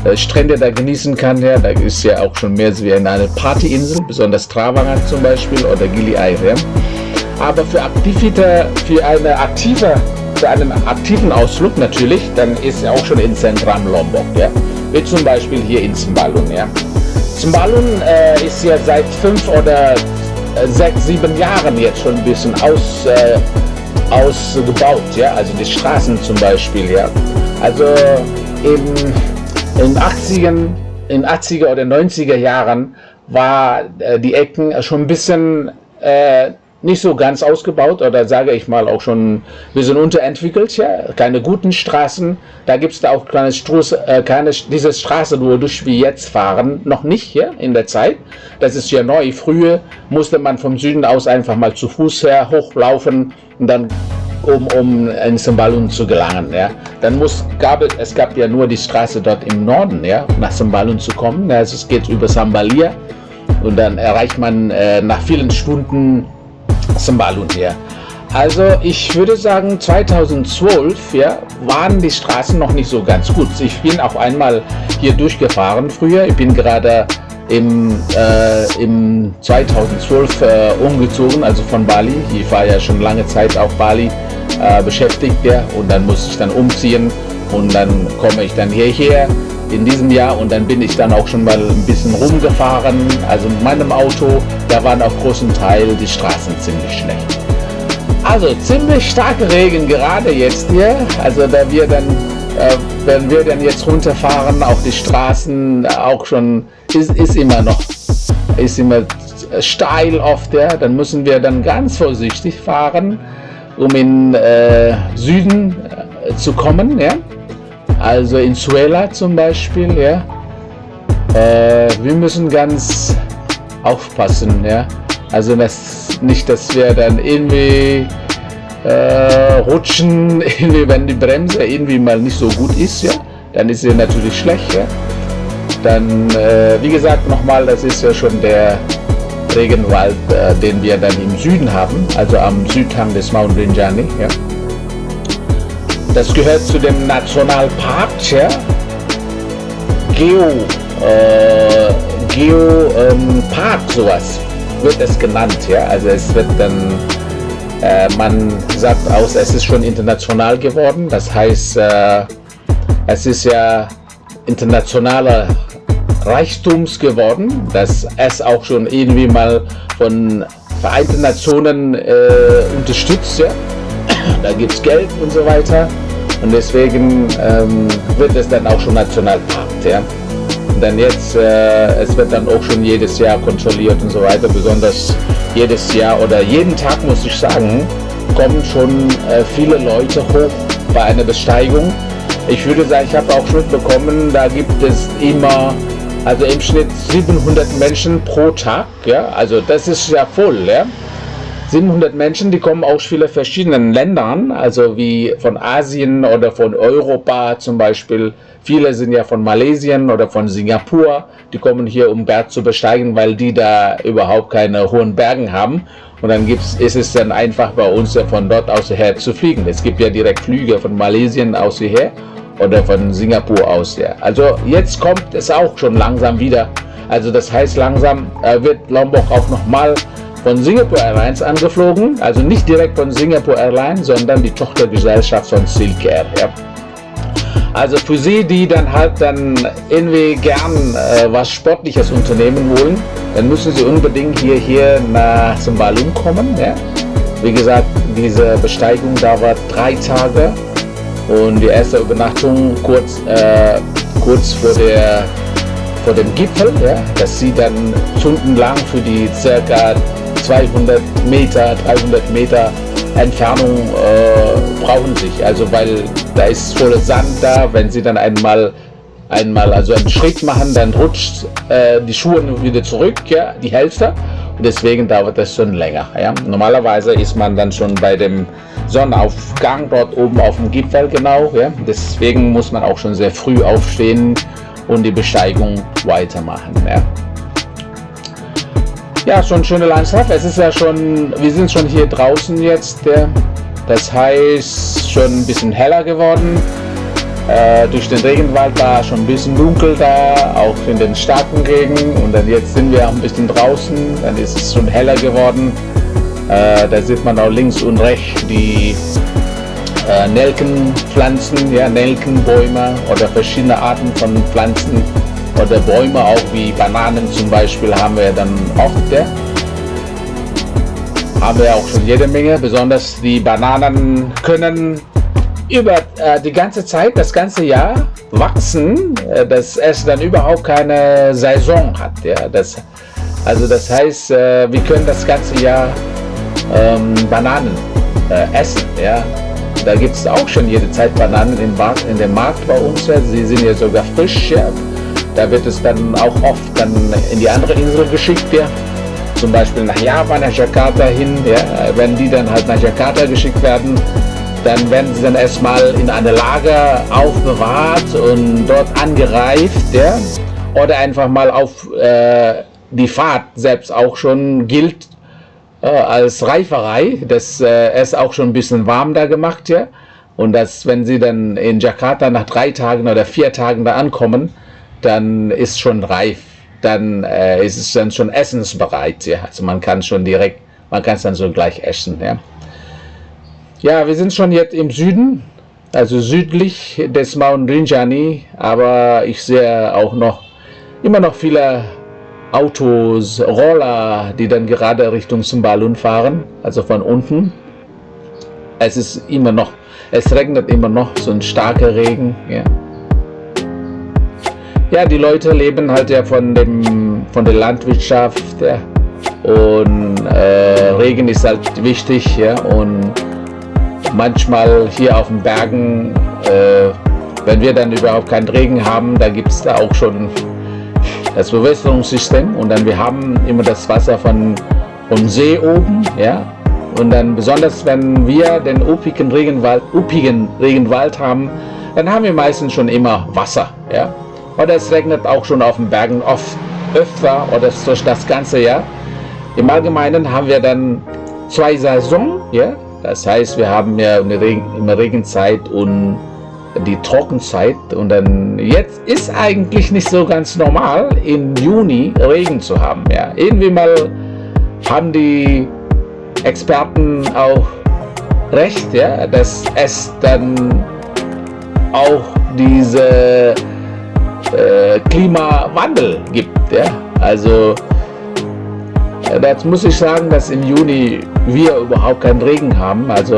äh, Strände da genießen kann. Ja. Da ist ja auch schon mehr wie eine Partyinsel, besonders Travangert zum Beispiel oder Gili Air. Ja. Aber für Aktivita, für eine aktive, für einen aktiven Ausflug natürlich, dann ist ja auch schon in Zentrum Lombok. Ja. Wie zum Beispiel hier in Zimbalun. Ja. Zimbalun äh, ist ja seit fünf oder äh, sechs, sieben Jahren jetzt schon ein bisschen aus, äh, ausgebaut, ja, also die Straßen zum Beispiel, ja. Also in in 80ern, in 80er oder 90er Jahren war äh, die Ecken schon ein bisschen äh, nicht so ganz ausgebaut oder sage ich mal auch schon ein bisschen unterentwickelt, ja, keine guten Straßen. Da gibt es da auch keine, Struß, äh, keine diese Straße, wo durch wie jetzt fahren, noch nicht ja, in der Zeit. Das ist ja neu. Früher musste man vom Süden aus einfach mal zu Fuß her hochlaufen und dann um, um in Sembalun zu gelangen. Ja. Dann muss, gab, es gab ja nur die Straße dort im Norden, ja, nach Sembalun zu kommen. Also es geht über Sambalia und dann erreicht man äh, nach vielen Stunden Sembalun hier. Also ich würde sagen 2012 ja, waren die Straßen noch nicht so ganz gut. Ich bin auch einmal hier durchgefahren früher. Ich bin gerade im, äh, im 2012 äh, umgezogen, also von Bali. Ich war ja schon lange Zeit auf Bali äh, beschäftigt ja, und dann muss ich dann umziehen und dann komme ich dann hierher in diesem Jahr und dann bin ich dann auch schon mal ein bisschen rumgefahren. Also mit meinem Auto, da waren auf großen Teil die Straßen ziemlich schlecht. Also ziemlich starke Regen gerade jetzt hier. Also da wir dann, äh, wenn wir dann jetzt runterfahren, auf die Straßen auch schon ist, ist immer noch, ist immer steil oft, ja, dann müssen wir dann ganz vorsichtig fahren, um in äh, Süden äh, zu kommen, ja. Also in Suela zum Beispiel, ja. Äh, wir müssen ganz aufpassen, ja. Also das, nicht, dass wir dann irgendwie äh, rutschen, irgendwie, wenn die Bremse irgendwie mal nicht so gut ist, ja, dann ist sie natürlich schlecht, ja. Dann, äh, wie gesagt, nochmal, das ist ja schon der Regenwald, äh, den wir dann im Süden haben, also am Südhang des Mount Rinjani. Ja. Das gehört zu dem Nationalpark, ja. Geo, äh, Geo ähm, Park, sowas wird es genannt, ja. Also es wird dann, äh, man sagt aus, es ist schon international geworden. Das heißt, äh, es ist ja internationaler Reichtums geworden, dass es auch schon irgendwie mal von Vereinten Nationen äh, unterstützt. Ja? Da gibt es Geld und so weiter. Und deswegen ähm, wird es dann auch schon Nationalpark. Ja? Dann jetzt, äh, es wird dann auch schon jedes Jahr kontrolliert und so weiter. Besonders jedes Jahr oder jeden Tag, muss ich sagen, kommen schon äh, viele Leute hoch bei einer Besteigung. Ich würde sagen, ich habe auch schon bekommen, da gibt es immer also im Schnitt 700 Menschen pro Tag, ja, also das ist ja voll, ja. 700 Menschen, die kommen aus vielen verschiedenen Ländern, also wie von Asien oder von Europa zum Beispiel. Viele sind ja von Malaysia oder von Singapur, die kommen hier, um Berg zu besteigen, weil die da überhaupt keine hohen Bergen haben. Und dann gibt's, ist es dann einfach bei uns von dort aus her zu fliegen. Es gibt ja direkt Flüge von Malaysia aus hierher oder von Singapur aus. Ja. Also jetzt kommt es auch schon langsam wieder. Also das heißt langsam äh, wird Lombok auch nochmal von Singapore Airlines angeflogen. Also nicht direkt von Singapore Airlines, sondern die Tochtergesellschaft von Silk Air. Ja. Also für Sie, die dann halt dann irgendwie gern äh, was Sportliches unternehmen wollen, dann müssen Sie unbedingt hier, hier nach Sembalun kommen. Ja. Wie gesagt, diese Besteigung dauert drei Tage und die erste Übernachtung kurz, äh, kurz vor, der, vor dem Gipfel, ja, dass sie dann stundenlang für die circa 200 Meter, 300 Meter Entfernung äh, brauchen sich. Also weil da ist voller Sand da, wenn sie dann einmal einmal also einen Schritt machen, dann rutscht äh, die Schuhe wieder zurück, ja, die Hälfte. Und deswegen dauert das schon länger. Ja. Normalerweise ist man dann schon bei dem Sonnenaufgang dort oben auf dem Gipfel genau. Ja. Deswegen muss man auch schon sehr früh aufstehen und die Besteigung weitermachen. Ja. Ja, schon schöne Landschaft. Es ist ja schon, wir sind schon hier draußen jetzt. Das heißt, schon ein bisschen heller geworden. Äh, durch den Regenwald war schon ein bisschen dunkel da, auch in den starken Regen. Und dann jetzt sind wir auch ein bisschen draußen, dann ist es schon heller geworden. Äh, da sieht man auch links und rechts die äh, Nelkenpflanzen, ja, Nelkenbäume oder verschiedene Arten von Pflanzen oder Bäume, auch wie Bananen zum Beispiel, haben wir dann oft. Ja. Haben wir auch schon jede Menge, besonders die Bananen können über äh, die ganze Zeit, das ganze Jahr wachsen, äh, dass es dann überhaupt keine Saison hat. Ja? Das, also das heißt, äh, wir können das ganze Jahr ähm, Bananen äh, essen. Ja? Da gibt es auch schon jede Zeit Bananen in, in dem Markt bei uns. Ja? Sie sind ja sogar frisch. Ja? Da wird es dann auch oft dann in die andere Insel geschickt. Ja? Zum Beispiel nach Java, nach Jakarta hin. Ja? Wenn die dann halt nach Jakarta geschickt werden, dann werden sie dann erstmal in eine Lager aufbewahrt und dort angereift, ja? oder einfach mal auf äh, die Fahrt selbst auch schon gilt äh, als Reiferei. Das äh, ist auch schon ein bisschen warm da gemacht, ja. Und dass, wenn sie dann in Jakarta nach drei Tagen oder vier Tagen da ankommen, dann ist schon reif. Dann äh, ist es dann schon essensbereit, ja. Also man kann schon direkt, man kann es dann so gleich essen, ja. Ja, wir sind schon jetzt im Süden, also südlich des Mount Rinjani, aber ich sehe auch noch immer noch viele Autos, Roller, die dann gerade Richtung Sumbalun fahren, also von unten. Es ist immer noch, es regnet immer noch, so ein starker Regen. Ja, ja die Leute leben halt ja von, dem, von der Landwirtschaft ja. und äh, Regen ist halt wichtig ja, und manchmal hier auf den Bergen, äh, wenn wir dann überhaupt keinen Regen haben, da gibt es da auch schon das Bewässerungssystem. Und dann wir haben immer das Wasser von vom See oben, ja, und dann besonders wenn wir den üppigen Regenwald, üppigen Regenwald haben, dann haben wir meistens schon immer Wasser, ja, oder es regnet auch schon auf den Bergen oft öfter oder durch das ganze Jahr. Im Allgemeinen haben wir dann zwei Saisonen, ja, das heißt, wir haben ja eine Regen, immer Regenzeit und die Trockenzeit und dann jetzt ist eigentlich nicht so ganz normal im Juni Regen zu haben. Ja. Irgendwie mal haben die Experten auch recht, ja, dass es dann auch diese äh, Klimawandel gibt. Ja. Also Dazu muss ich sagen, dass im Juni wir überhaupt keinen Regen haben. Also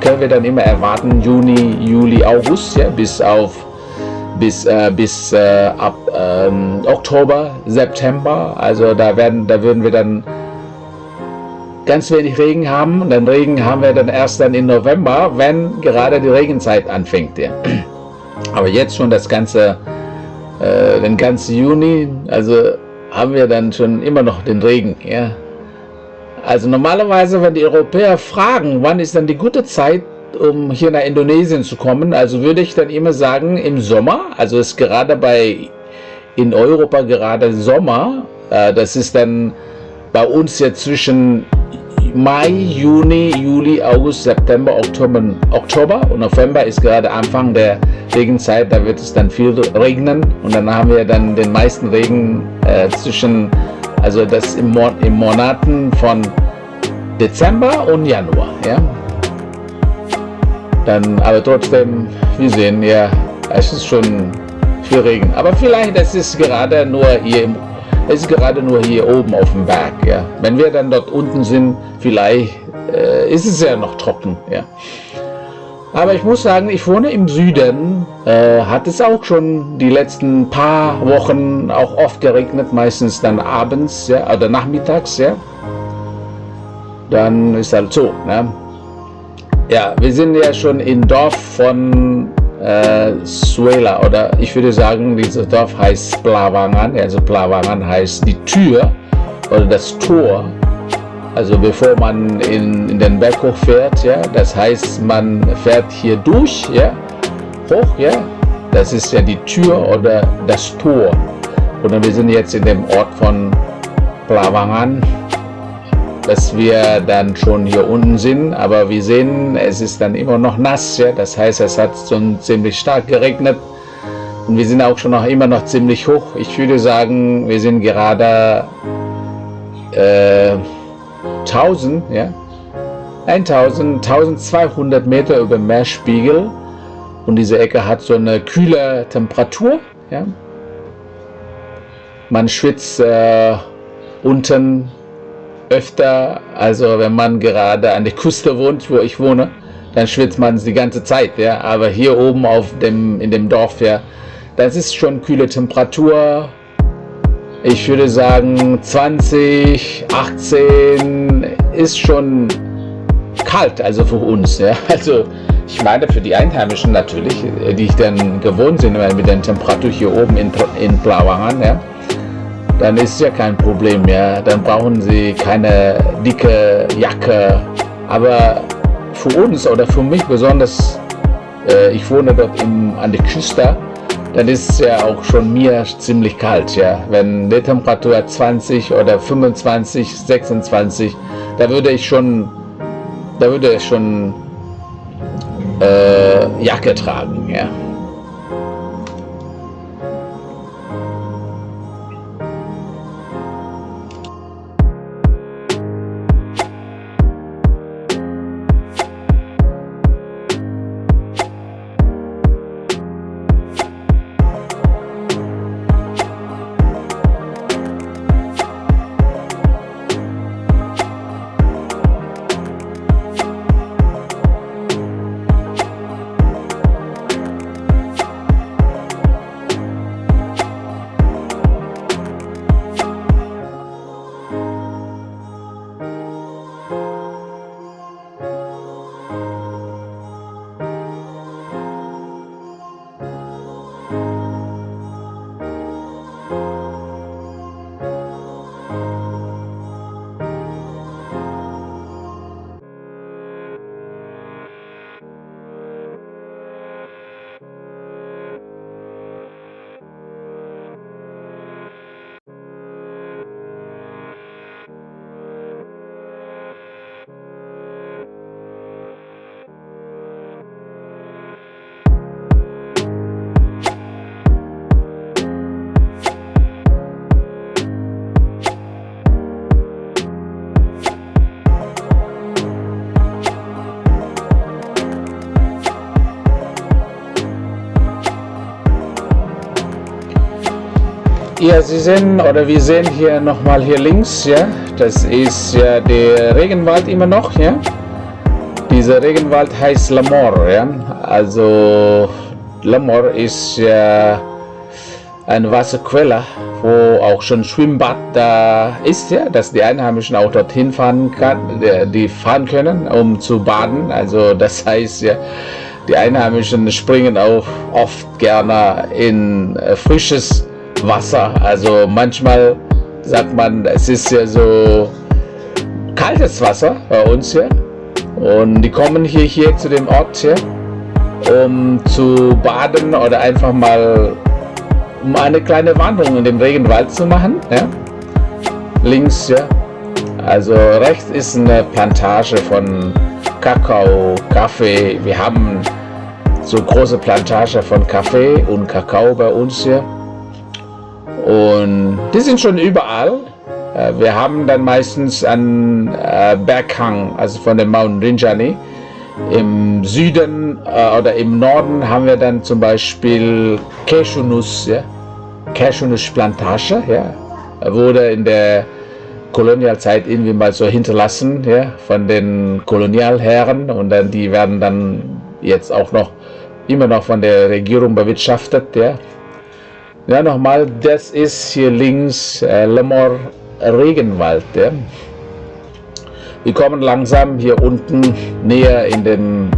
können wir dann immer erwarten, Juni, Juli, August, ja, bis auf bis, äh, bis äh, ab ähm, Oktober, September. Also da werden, da würden wir dann ganz wenig Regen haben. Und dann Regen haben wir dann erst dann im November, wenn gerade die Regenzeit anfängt. Ja. Aber jetzt schon das ganze, äh, den ganzen Juni, also haben wir dann schon immer noch den Regen. Ja? Also normalerweise, wenn die Europäer fragen, wann ist dann die gute Zeit, um hier nach Indonesien zu kommen, also würde ich dann immer sagen, im Sommer, also ist gerade bei in Europa gerade Sommer, äh, das ist dann bei uns jetzt zwischen Mai, Juni, Juli, August, September, Oktober, Oktober und November ist gerade Anfang der Regenzeit, da wird es dann viel regnen und dann haben wir dann den meisten Regen äh, zwischen, also das im, Mon im Monaten von Dezember und Januar, ja. Dann, aber trotzdem, wir sehen ja, es ist schon viel Regen, aber vielleicht es ist gerade nur hier im es ist gerade nur hier oben auf dem Berg. Ja. Wenn wir dann dort unten sind, vielleicht äh, ist es ja noch trocken. Ja. Aber ich muss sagen, ich wohne im Süden, äh, hat es auch schon die letzten paar Wochen auch oft geregnet, meistens dann abends ja, oder nachmittags. Ja. Dann ist halt so. Ne? Ja, wir sind ja schon im Dorf von äh, Suela oder ich würde sagen, dieses Dorf heißt Plawangan, also Plawangan heißt die Tür oder das Tor. Also bevor man in, in den Berg hochfährt, ja, das heißt, man fährt hier durch, ja, hoch, ja, das ist ja die Tür oder das Tor. Und wir sind jetzt in dem Ort von Plawangan, dass wir dann schon hier unten sind, aber wir sehen, es ist dann immer noch nass, ja? das heißt, es hat schon ziemlich stark geregnet und wir sind auch schon noch immer noch ziemlich hoch. Ich würde sagen, wir sind gerade äh, 1000, ja, 1000, 1200 Meter über Meerspiegel und diese Ecke hat so eine kühle Temperatur, ja. Man schwitzt äh, unten öfter, also wenn man gerade an der Küste wohnt, wo ich wohne, dann schwitzt man die ganze Zeit, ja. Aber hier oben auf dem, in dem Dorf, ja, das ist schon kühle Temperatur. Ich würde sagen 20, 18 ist schon kalt, also für uns, ja. Also ich meine für die Einheimischen natürlich, die ich dann gewohnt sind mit der Temperatur hier oben in, in Plawangan, ja dann ist ja kein Problem mehr. Dann brauchen sie keine dicke Jacke. Aber für uns oder für mich besonders, äh, ich wohne dort im, an der Küste, dann ist es ja auch schon mir ziemlich kalt. Ja? Wenn die Temperatur 20 oder 25, 26, da würde ich schon, da würde ich schon äh, Jacke tragen. Ja? Ja, Sie sehen oder wir sehen hier nochmal hier links, ja, das ist ja der Regenwald immer noch, ja. Dieser Regenwald heißt Lamor, ja. Also Lamor ist ja eine Wasserquelle, wo auch schon Schwimmbad da ist, ja, dass die Einheimischen auch dorthin fahren kann, die fahren können, um zu baden. Also das heißt ja, die Einheimischen springen auch oft gerne in frisches Wasser. Also manchmal sagt man, es ist ja so kaltes Wasser bei uns hier. Und die kommen hier, hier zu dem Ort hier, um zu baden oder einfach mal um eine kleine Wanderung in dem Regenwald zu machen. Ja. Links, ja. Also rechts ist eine Plantage von Kakao, Kaffee. Wir haben so große Plantage von Kaffee und Kakao bei uns hier. Und die sind schon überall. Äh, wir haben dann meistens einen äh, Berghang, also von dem Mount Rinjani. Im Süden äh, oder im Norden haben wir dann zum Beispiel Cashewnuss, ja? Cashewnuss-Plantage, ja? wurde in der Kolonialzeit irgendwie mal so hinterlassen ja? von den Kolonialherren und dann die werden dann jetzt auch noch immer noch von der Regierung bewirtschaftet. Ja? Ja, nochmal, das ist hier links äh, Lemmer Regenwald. Ja. Wir kommen langsam hier unten näher in den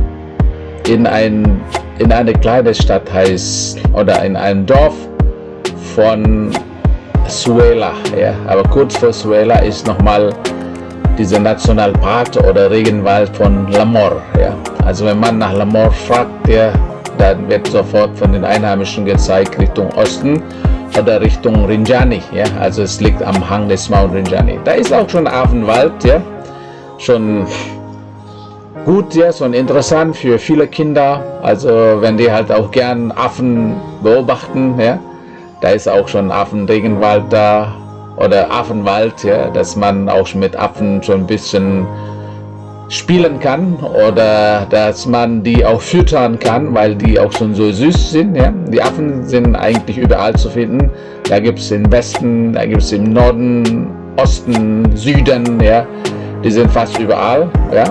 in ein in eine kleine Stadt heißt oder in einem Dorf von Suela. Ja. Aber kurz vor Suela ist nochmal dieser Nationalpark oder Regenwald von Lamor. Ja. Also wenn man nach Lamor fragt, ja, dann wird sofort von den Einheimischen gezeigt Richtung Osten oder Richtung Rinjani. Ja. Also es liegt am Hang des Mount Rinjani. Da ist auch schon Affenwald, ja. schon gut, ja, schon interessant für viele Kinder. Also wenn die halt auch gern Affen beobachten, ja, da ist auch schon Affenregenwald da oder Affenwald, ja, dass man auch mit Affen schon ein bisschen spielen kann oder dass man die auch füttern kann, weil die auch schon so süß sind. Ja. Die Affen sind eigentlich überall zu finden. Da gibt es im Westen, da gibt es im Norden, Osten, Süden, ja. Die sind fast überall. Ja.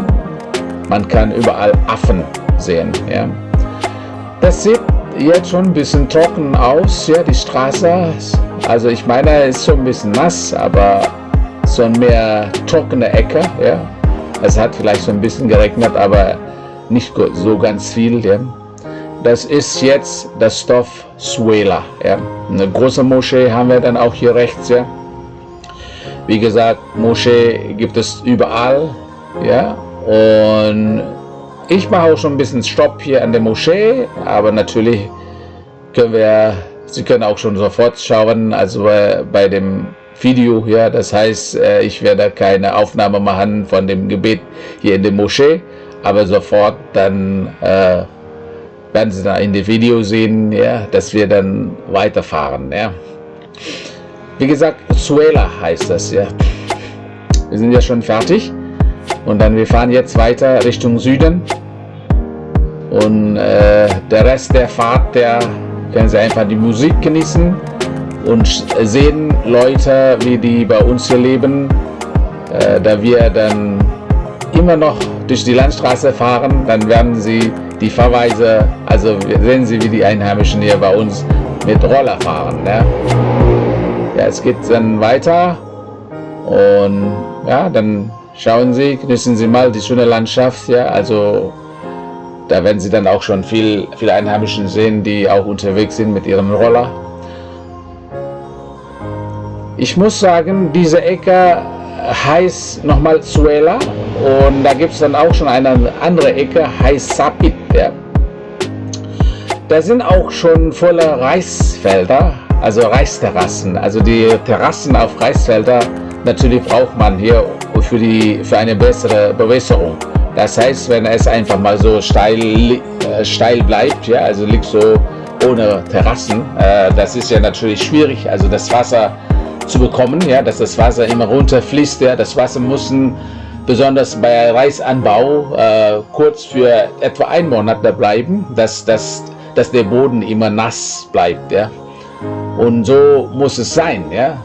Man kann überall Affen sehen. Ja. Das sieht jetzt schon ein bisschen trocken aus, ja, die Straße. Also ich meine, es ist schon ein bisschen nass, aber so mehr trockene Ecke. Ja. Es hat vielleicht so ein bisschen geregnet, aber nicht so ganz viel. Ja. Das ist jetzt das Dorf Suela. Ja. Eine große Moschee haben wir dann auch hier rechts. Ja. Wie gesagt, Moschee gibt es überall. Ja. Und ich mache auch schon ein bisschen Stopp hier an der Moschee, aber natürlich können wir, Sie können auch schon sofort schauen, also bei, bei dem Video hier, das heißt, äh, ich werde keine Aufnahme machen von dem Gebet hier in der Moschee, aber sofort dann äh, werden Sie da in dem Video sehen, ja, dass wir dann weiterfahren. Ja. Wie gesagt, Suela heißt das. Ja. Wir sind ja schon fertig. Und dann wir fahren jetzt weiter Richtung Süden. Und äh, der Rest der Fahrt, der können Sie einfach die Musik genießen und sehen Leute, wie die bei uns hier leben. Äh, da wir dann immer noch durch die Landstraße fahren, dann werden Sie die Fahrweise, also sehen Sie, wie die Einheimischen hier bei uns mit Roller fahren. Ne? Ja, es geht dann weiter und ja, dann Schauen Sie, genießen Sie mal die schöne Landschaft, ja, also da werden Sie dann auch schon viel, viele Einheimischen sehen, die auch unterwegs sind mit ihrem Roller. Ich muss sagen, diese Ecke heißt nochmal Suela und da gibt es dann auch schon eine andere Ecke, heißt Sapit. Ja. Da sind auch schon volle Reisfelder, also Reisterrassen, also die Terrassen auf Reisfelder natürlich braucht man hier für, die, für eine bessere Bewässerung. Das heißt, wenn es einfach mal so steil, äh, steil bleibt, ja, also liegt so ohne Terrassen, äh, das ist ja natürlich schwierig, also das Wasser zu bekommen, ja, dass das Wasser immer runterfließt. Ja, das Wasser muss besonders bei Reisanbau äh, kurz für etwa einen Monat da bleiben, dass, dass, dass der Boden immer nass bleibt. Ja. Und so muss es sein. Ja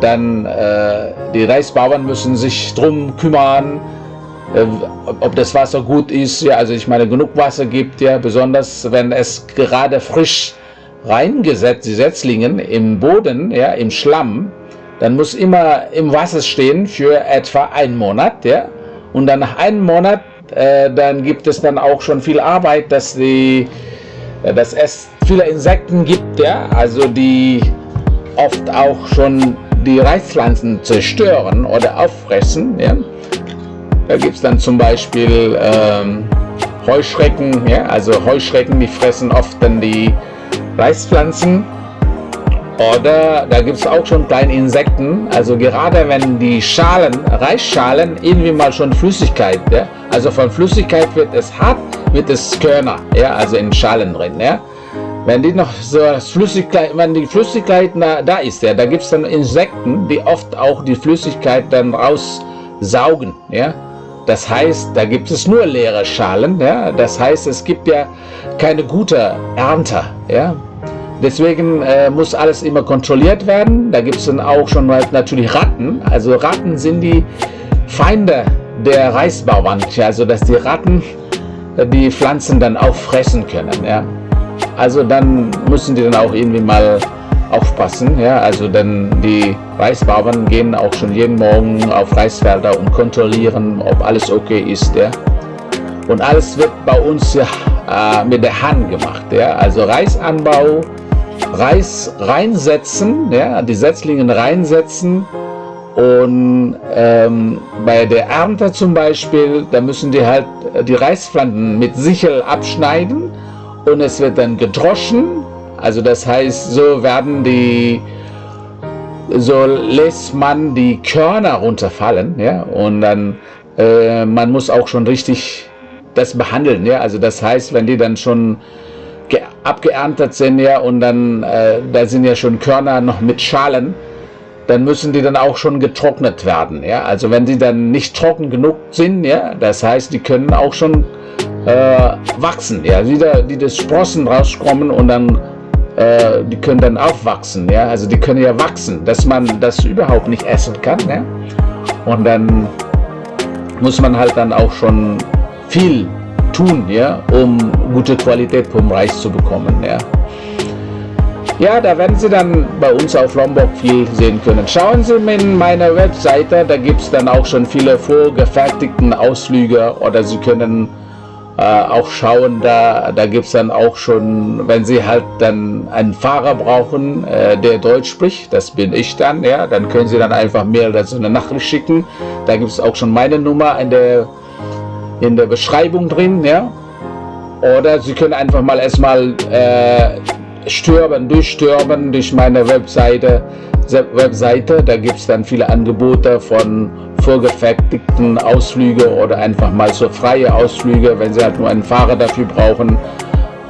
dann äh, die Reisbauern müssen sich drum kümmern, äh, ob das Wasser gut ist. Ja, also ich meine, genug Wasser gibt ja, besonders wenn es gerade frisch reingesetzt, die Setzlingen im Boden, ja, im Schlamm, dann muss immer im Wasser stehen für etwa einen Monat, ja, und dann nach einem Monat, äh, dann gibt es dann auch schon viel Arbeit, dass die, äh, dass es viele Insekten gibt, ja, also die oft auch schon die Reispflanzen zerstören oder auffressen. Ja? Da gibt es dann zum Beispiel ähm, Heuschrecken, ja? also Heuschrecken, die fressen oft dann die Reispflanzen. Oder da gibt es auch schon kleine Insekten, also gerade wenn die Schalen, Reisschalen irgendwie mal schon Flüssigkeit, ja? also von Flüssigkeit wird es hart, wird es Körner, ja? also in Schalen drin. Ja? Wenn die noch so Flüssigkeit, wenn die Flüssigkeit da, da ist, ja, da gibt es dann Insekten, die oft auch die Flüssigkeit dann raussaugen, ja. Das heißt, da gibt es nur leere Schalen, ja. Das heißt, es gibt ja keine gute Ernte, ja. Deswegen äh, muss alles immer kontrolliert werden. Da gibt es dann auch schon mal natürlich Ratten. Also Ratten sind die Feinde der Reisbauern, also dass die Ratten die Pflanzen dann auch fressen können, ja. Also dann müssen die dann auch irgendwie mal aufpassen. Ja? Also dann die Reisbauern gehen auch schon jeden Morgen auf Reisfelder und kontrollieren, ob alles okay ist. Ja? Und alles wird bei uns ja äh, mit der Hand gemacht. Ja? Also Reisanbau, Reis reinsetzen, ja? die Setzlinge reinsetzen und ähm, bei der Ernte zum Beispiel, da müssen die halt die Reispflanzen mit Sichel abschneiden und es wird dann gedroschen. Also das heißt, so werden die, so lässt man die Körner runterfallen, ja, und dann äh, man muss auch schon richtig das behandeln, ja. Also das heißt, wenn die dann schon abgeerntet sind, ja, und dann äh, da sind ja schon Körner noch mit Schalen dann müssen die dann auch schon getrocknet werden. Ja? Also wenn sie dann nicht trocken genug sind, ja, das heißt, die können auch schon äh, wachsen. Ja? Wieder die das Sprossen rauskommen und dann äh, die können dann aufwachsen. Ja? Also die können ja wachsen, dass man das überhaupt nicht essen kann. Ja? Und dann muss man halt dann auch schon viel tun, ja, um gute Qualität vom Reis zu bekommen. Ja. Ja, da werden Sie dann bei uns auf Lombok viel sehen können. Schauen Sie in meiner Webseite, da gibt es dann auch schon viele vorgefertigten Ausflüge oder Sie können äh, auch schauen, da, da gibt es dann auch schon, wenn Sie halt dann einen Fahrer brauchen, äh, der Deutsch spricht, das bin ich dann, ja, dann können Sie dann einfach mir so eine Nachricht schicken. Da gibt es auch schon meine Nummer in der, in der Beschreibung drin, ja. Oder Sie können einfach mal erstmal äh, stören, durchstören durch meine Webseite. Webseite. Da gibt es dann viele Angebote von vorgefertigten Ausflüge oder einfach mal so freie Ausflüge, wenn Sie halt nur einen Fahrer dafür brauchen,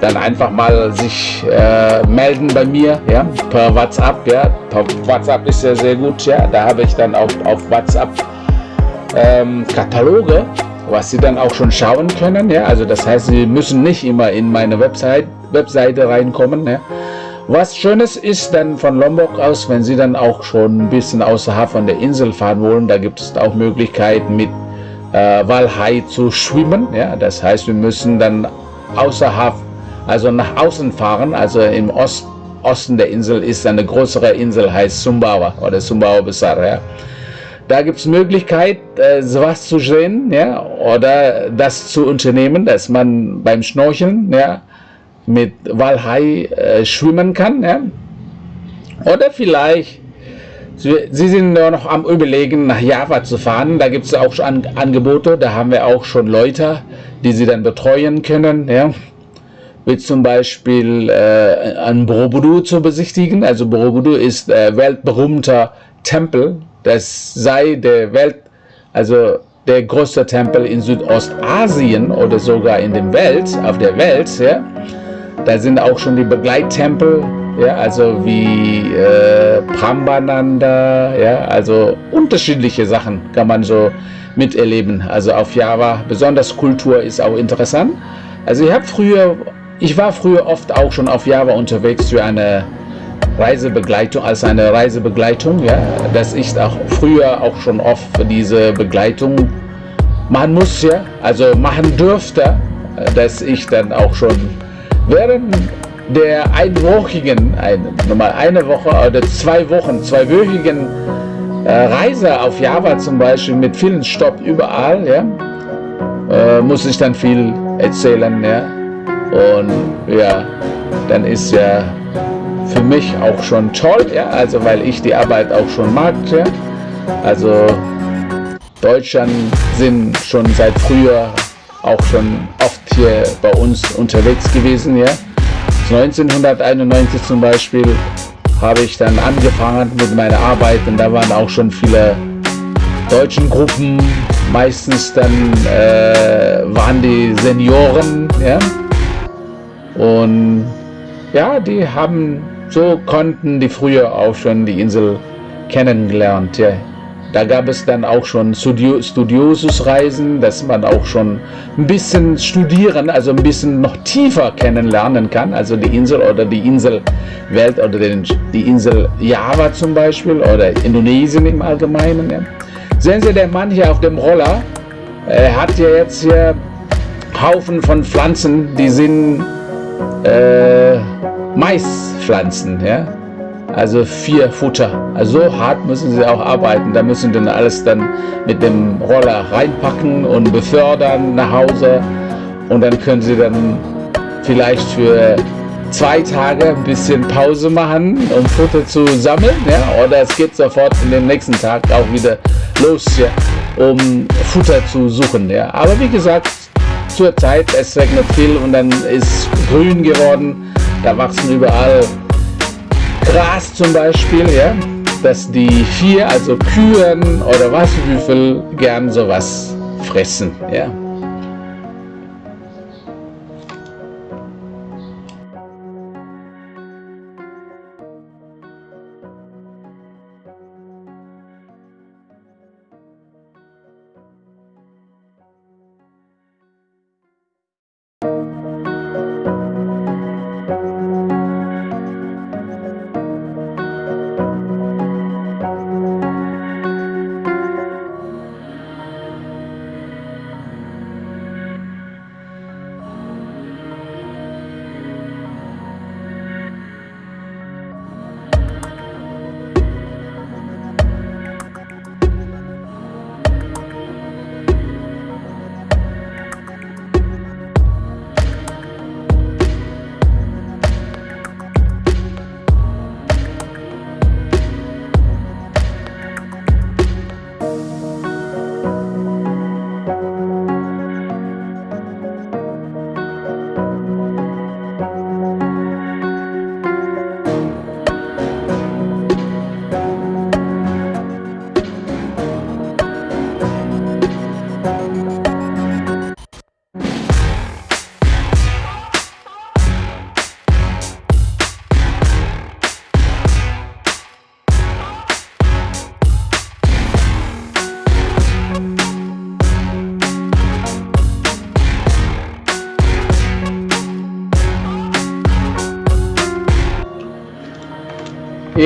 dann einfach mal sich äh, melden bei mir, ja, per WhatsApp, ja, per WhatsApp ist ja sehr gut, ja, da habe ich dann auch auf WhatsApp ähm, Kataloge, was Sie dann auch schon schauen können, ja, also das heißt, Sie müssen nicht immer in meine Website Webseite reinkommen. Ne? Was Schönes ist dann von Lombok aus, wenn Sie dann auch schon ein bisschen außerhalb von der Insel fahren wollen, da gibt es auch Möglichkeiten mit äh, Walhai zu schwimmen. Ja? Das heißt, wir müssen dann außerhalb, also nach außen fahren, also im Ost, Osten der Insel ist eine größere Insel, heißt Sumbawa oder Sumbawa Besar. Ja? Da gibt es Möglichkeit, äh, sowas zu sehen ja? oder das zu unternehmen, dass man beim Schnorcheln ja, mit Walhai äh, schwimmen kann. Ja? Oder vielleicht, Sie, sind noch am überlegen, nach Java zu fahren. Da gibt es auch schon An Angebote, da haben wir auch schon Leute, die Sie dann betreuen können. Ja? Wie zum Beispiel äh, ein Borobudur zu besichtigen. Also Borobudur ist äh, weltberühmter Tempel. Das sei der Welt, also der größte Tempel in Südostasien oder sogar in der Welt, auf der Welt. Ja? Da sind auch schon die Begleittempel, ja, also wie äh, Prambananda, ja, also unterschiedliche Sachen kann man so miterleben. Also auf Java, besonders Kultur ist auch interessant. Also ich habe früher, ich war früher oft auch schon auf Java unterwegs für eine Reisebegleitung, als eine Reisebegleitung, ja, dass ich auch früher auch schon oft diese Begleitung machen muss, ja, also machen dürfte, dass ich dann auch schon Während der einwöchigen, eine, nochmal eine Woche oder zwei Wochen, zweiwöchigen äh, Reise auf Java zum Beispiel mit vielen Stopp überall, ja, äh, muss ich dann viel erzählen, ja. Und ja, dann ist ja für mich auch schon toll, ja, also weil ich die Arbeit auch schon mag, ja. Also Deutschland sind schon seit früher auch schon oft hier bei uns unterwegs gewesen. Ja. 1991 zum Beispiel habe ich dann angefangen mit meiner Arbeit und da waren auch schon viele deutschen Gruppen, meistens dann äh, waren die Senioren, ja, und ja, die haben, so konnten die früher auch schon die Insel kennengelernt, ja. Da gab es dann auch schon Studio, Studiosus-Reisen, dass man auch schon ein bisschen studieren, also ein bisschen noch tiefer kennenlernen kann. Also die Insel oder die Inselwelt oder den, die Insel Java zum Beispiel oder Indonesien im Allgemeinen. Ja. Sehen Sie, der Mann hier auf dem Roller, er hat ja jetzt hier Haufen von Pflanzen, die sind äh, Maispflanzen. Ja? also vier Futter. Also so hart müssen sie auch arbeiten. Da müssen dann alles dann mit dem Roller reinpacken und befördern nach Hause. Und dann können sie dann vielleicht für zwei Tage ein bisschen Pause machen, um Futter zu sammeln, ja, oder es geht sofort in den nächsten Tag auch wieder los, ja, um Futter zu suchen, ja. Aber wie gesagt, zur Zeit, es regnet viel und dann ist grün geworden, da wachsen überall Gras zum Beispiel, ja, dass die vier, also Kühen oder Wasserwürfel gern sowas fressen, ja.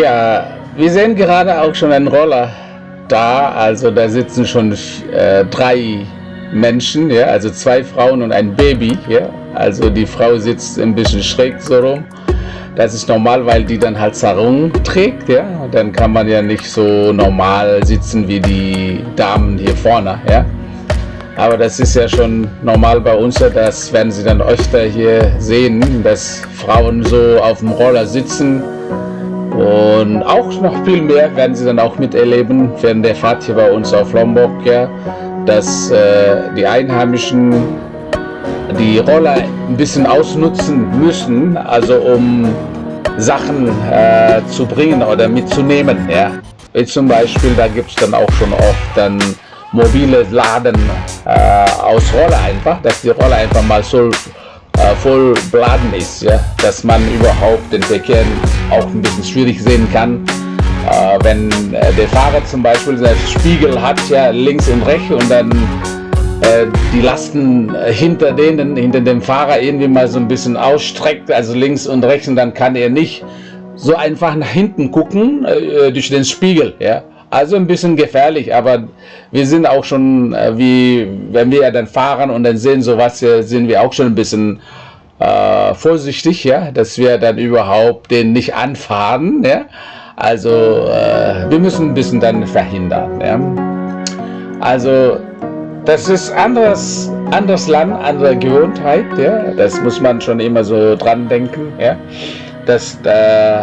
Ja, wir sehen gerade auch schon einen Roller da. Also da sitzen schon äh, drei Menschen, ja, also zwei Frauen und ein Baby. Ja. Also die Frau sitzt ein bisschen schräg so rum. Das ist normal, weil die dann halt Sarung trägt, ja. Dann kann man ja nicht so normal sitzen wie die Damen hier vorne, ja. Aber das ist ja schon normal bei uns, das werden Sie dann öfter hier sehen, dass Frauen so auf dem Roller sitzen und auch noch viel mehr werden Sie dann auch miterleben während der Fahrt hier bei uns auf Lombok, ja, dass äh, die Einheimischen die Roller ein bisschen ausnutzen müssen, also um Sachen äh, zu bringen oder mitzunehmen. Ja. Wie zum Beispiel, da gibt es dann auch schon oft dann mobile Laden äh, aus Roller einfach, dass die Roller einfach mal so äh, voll beladen ist, ja, dass man überhaupt den Verkehr auch ein bisschen schwierig sehen kann. Äh, wenn äh, der Fahrer zum Beispiel seinen Spiegel hat, ja, links und rechts und dann äh, die Lasten hinter denen, hinter dem Fahrer irgendwie mal so ein bisschen ausstreckt, also links und rechts und dann kann er nicht so einfach nach hinten gucken durch den Spiegel, ja. Also ein bisschen gefährlich, aber wir sind auch schon, äh, wie wenn wir dann fahren und dann sehen sowas, sind wir auch schon ein bisschen äh, vorsichtig, ja, dass wir dann überhaupt den nicht anfahren, ja. Also äh, wir müssen ein bisschen dann verhindern, ja. Also das ist anderes, anderes Land, andere Gewohnheit, ja. Das muss man schon immer so dran denken, ja. Dass äh,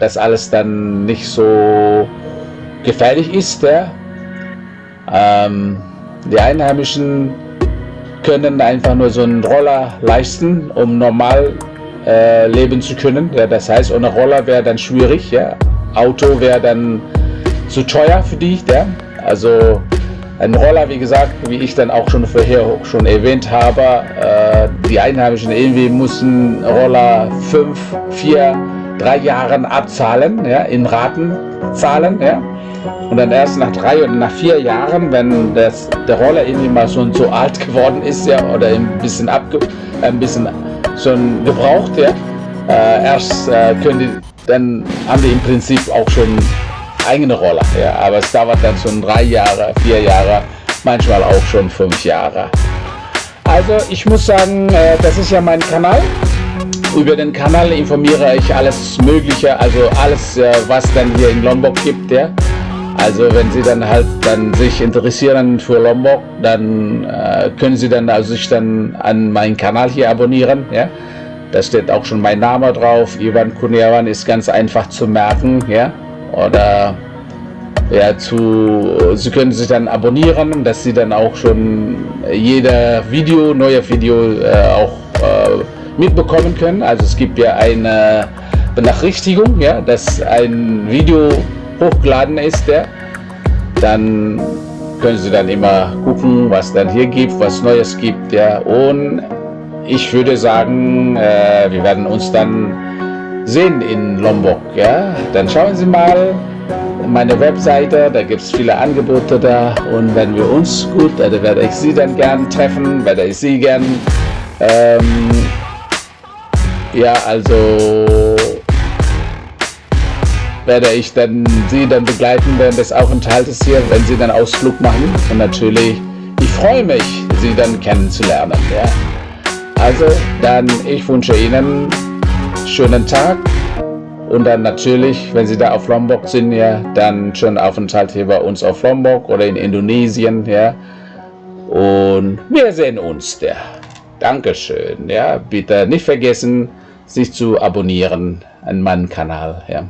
das alles dann nicht so gefährlich ist. Ja? Ähm, die Einheimischen können einfach nur so einen Roller leisten, um normal äh, leben zu können. Ja? Das heißt, ohne Roller wäre dann schwierig. Ja? Auto wäre dann zu teuer für dich. Ja? Also ein Roller, wie gesagt, wie ich dann auch schon vorher schon erwähnt habe, äh, die Einheimischen irgendwie mussten Roller fünf, vier, drei Jahren abzahlen, ja, in Raten zahlen, ja. Und dann erst nach drei oder nach vier Jahren, wenn das, der Roller irgendwie mal schon so alt geworden ist, ja, oder ein bisschen abge, ein bisschen schon gebraucht, ja, äh, erst äh, können die, dann haben die im Prinzip auch schon eigene Roller, ja, aber es dauert dann schon drei Jahre, vier Jahre, manchmal auch schon fünf Jahre. Also ich muss sagen, äh, das ist ja mein Kanal. Über den Kanal informiere ich alles Mögliche, also alles, äh, was dann hier in Lombok gibt. Ja. Also wenn Sie dann halt dann sich interessieren für Lombok, dann äh, können Sie dann also sich dann an meinen Kanal hier abonnieren. Ja? Da steht auch schon mein Name drauf. Ivan Kuniawan ist ganz einfach zu merken. Ja? Oder ja, zu, Sie können sich dann abonnieren, dass Sie dann auch schon jeder Video, neue Video äh, auch äh, mitbekommen können. Also es gibt ja eine Benachrichtigung, ja, dass ein Video hochgeladen ist, ja. dann können Sie dann immer gucken, was dann hier gibt, was Neues gibt, ja. Und ich würde sagen, äh, wir werden uns dann sehen in Lombok, ja. Dann schauen Sie mal meine Webseite, da gibt es viele Angebote da und wenn wir uns gut, also werde ich Sie dann gern treffen, werde ich Sie gern ähm, ja, also werde ich dann Sie dann begleiten während des Aufenthaltes hier, wenn Sie dann Ausflug machen. Und natürlich, ich freue mich, Sie dann kennenzulernen. Ja. Also dann, ich wünsche Ihnen schönen Tag und dann natürlich, wenn Sie da auf Lombok sind, ja, dann schönen Aufenthalt hier bei uns auf Lombok oder in Indonesien, ja. Und wir sehen uns da. Dankeschön, ja. Bitte nicht vergessen, sich zu abonnieren an meinem Kanal, ja.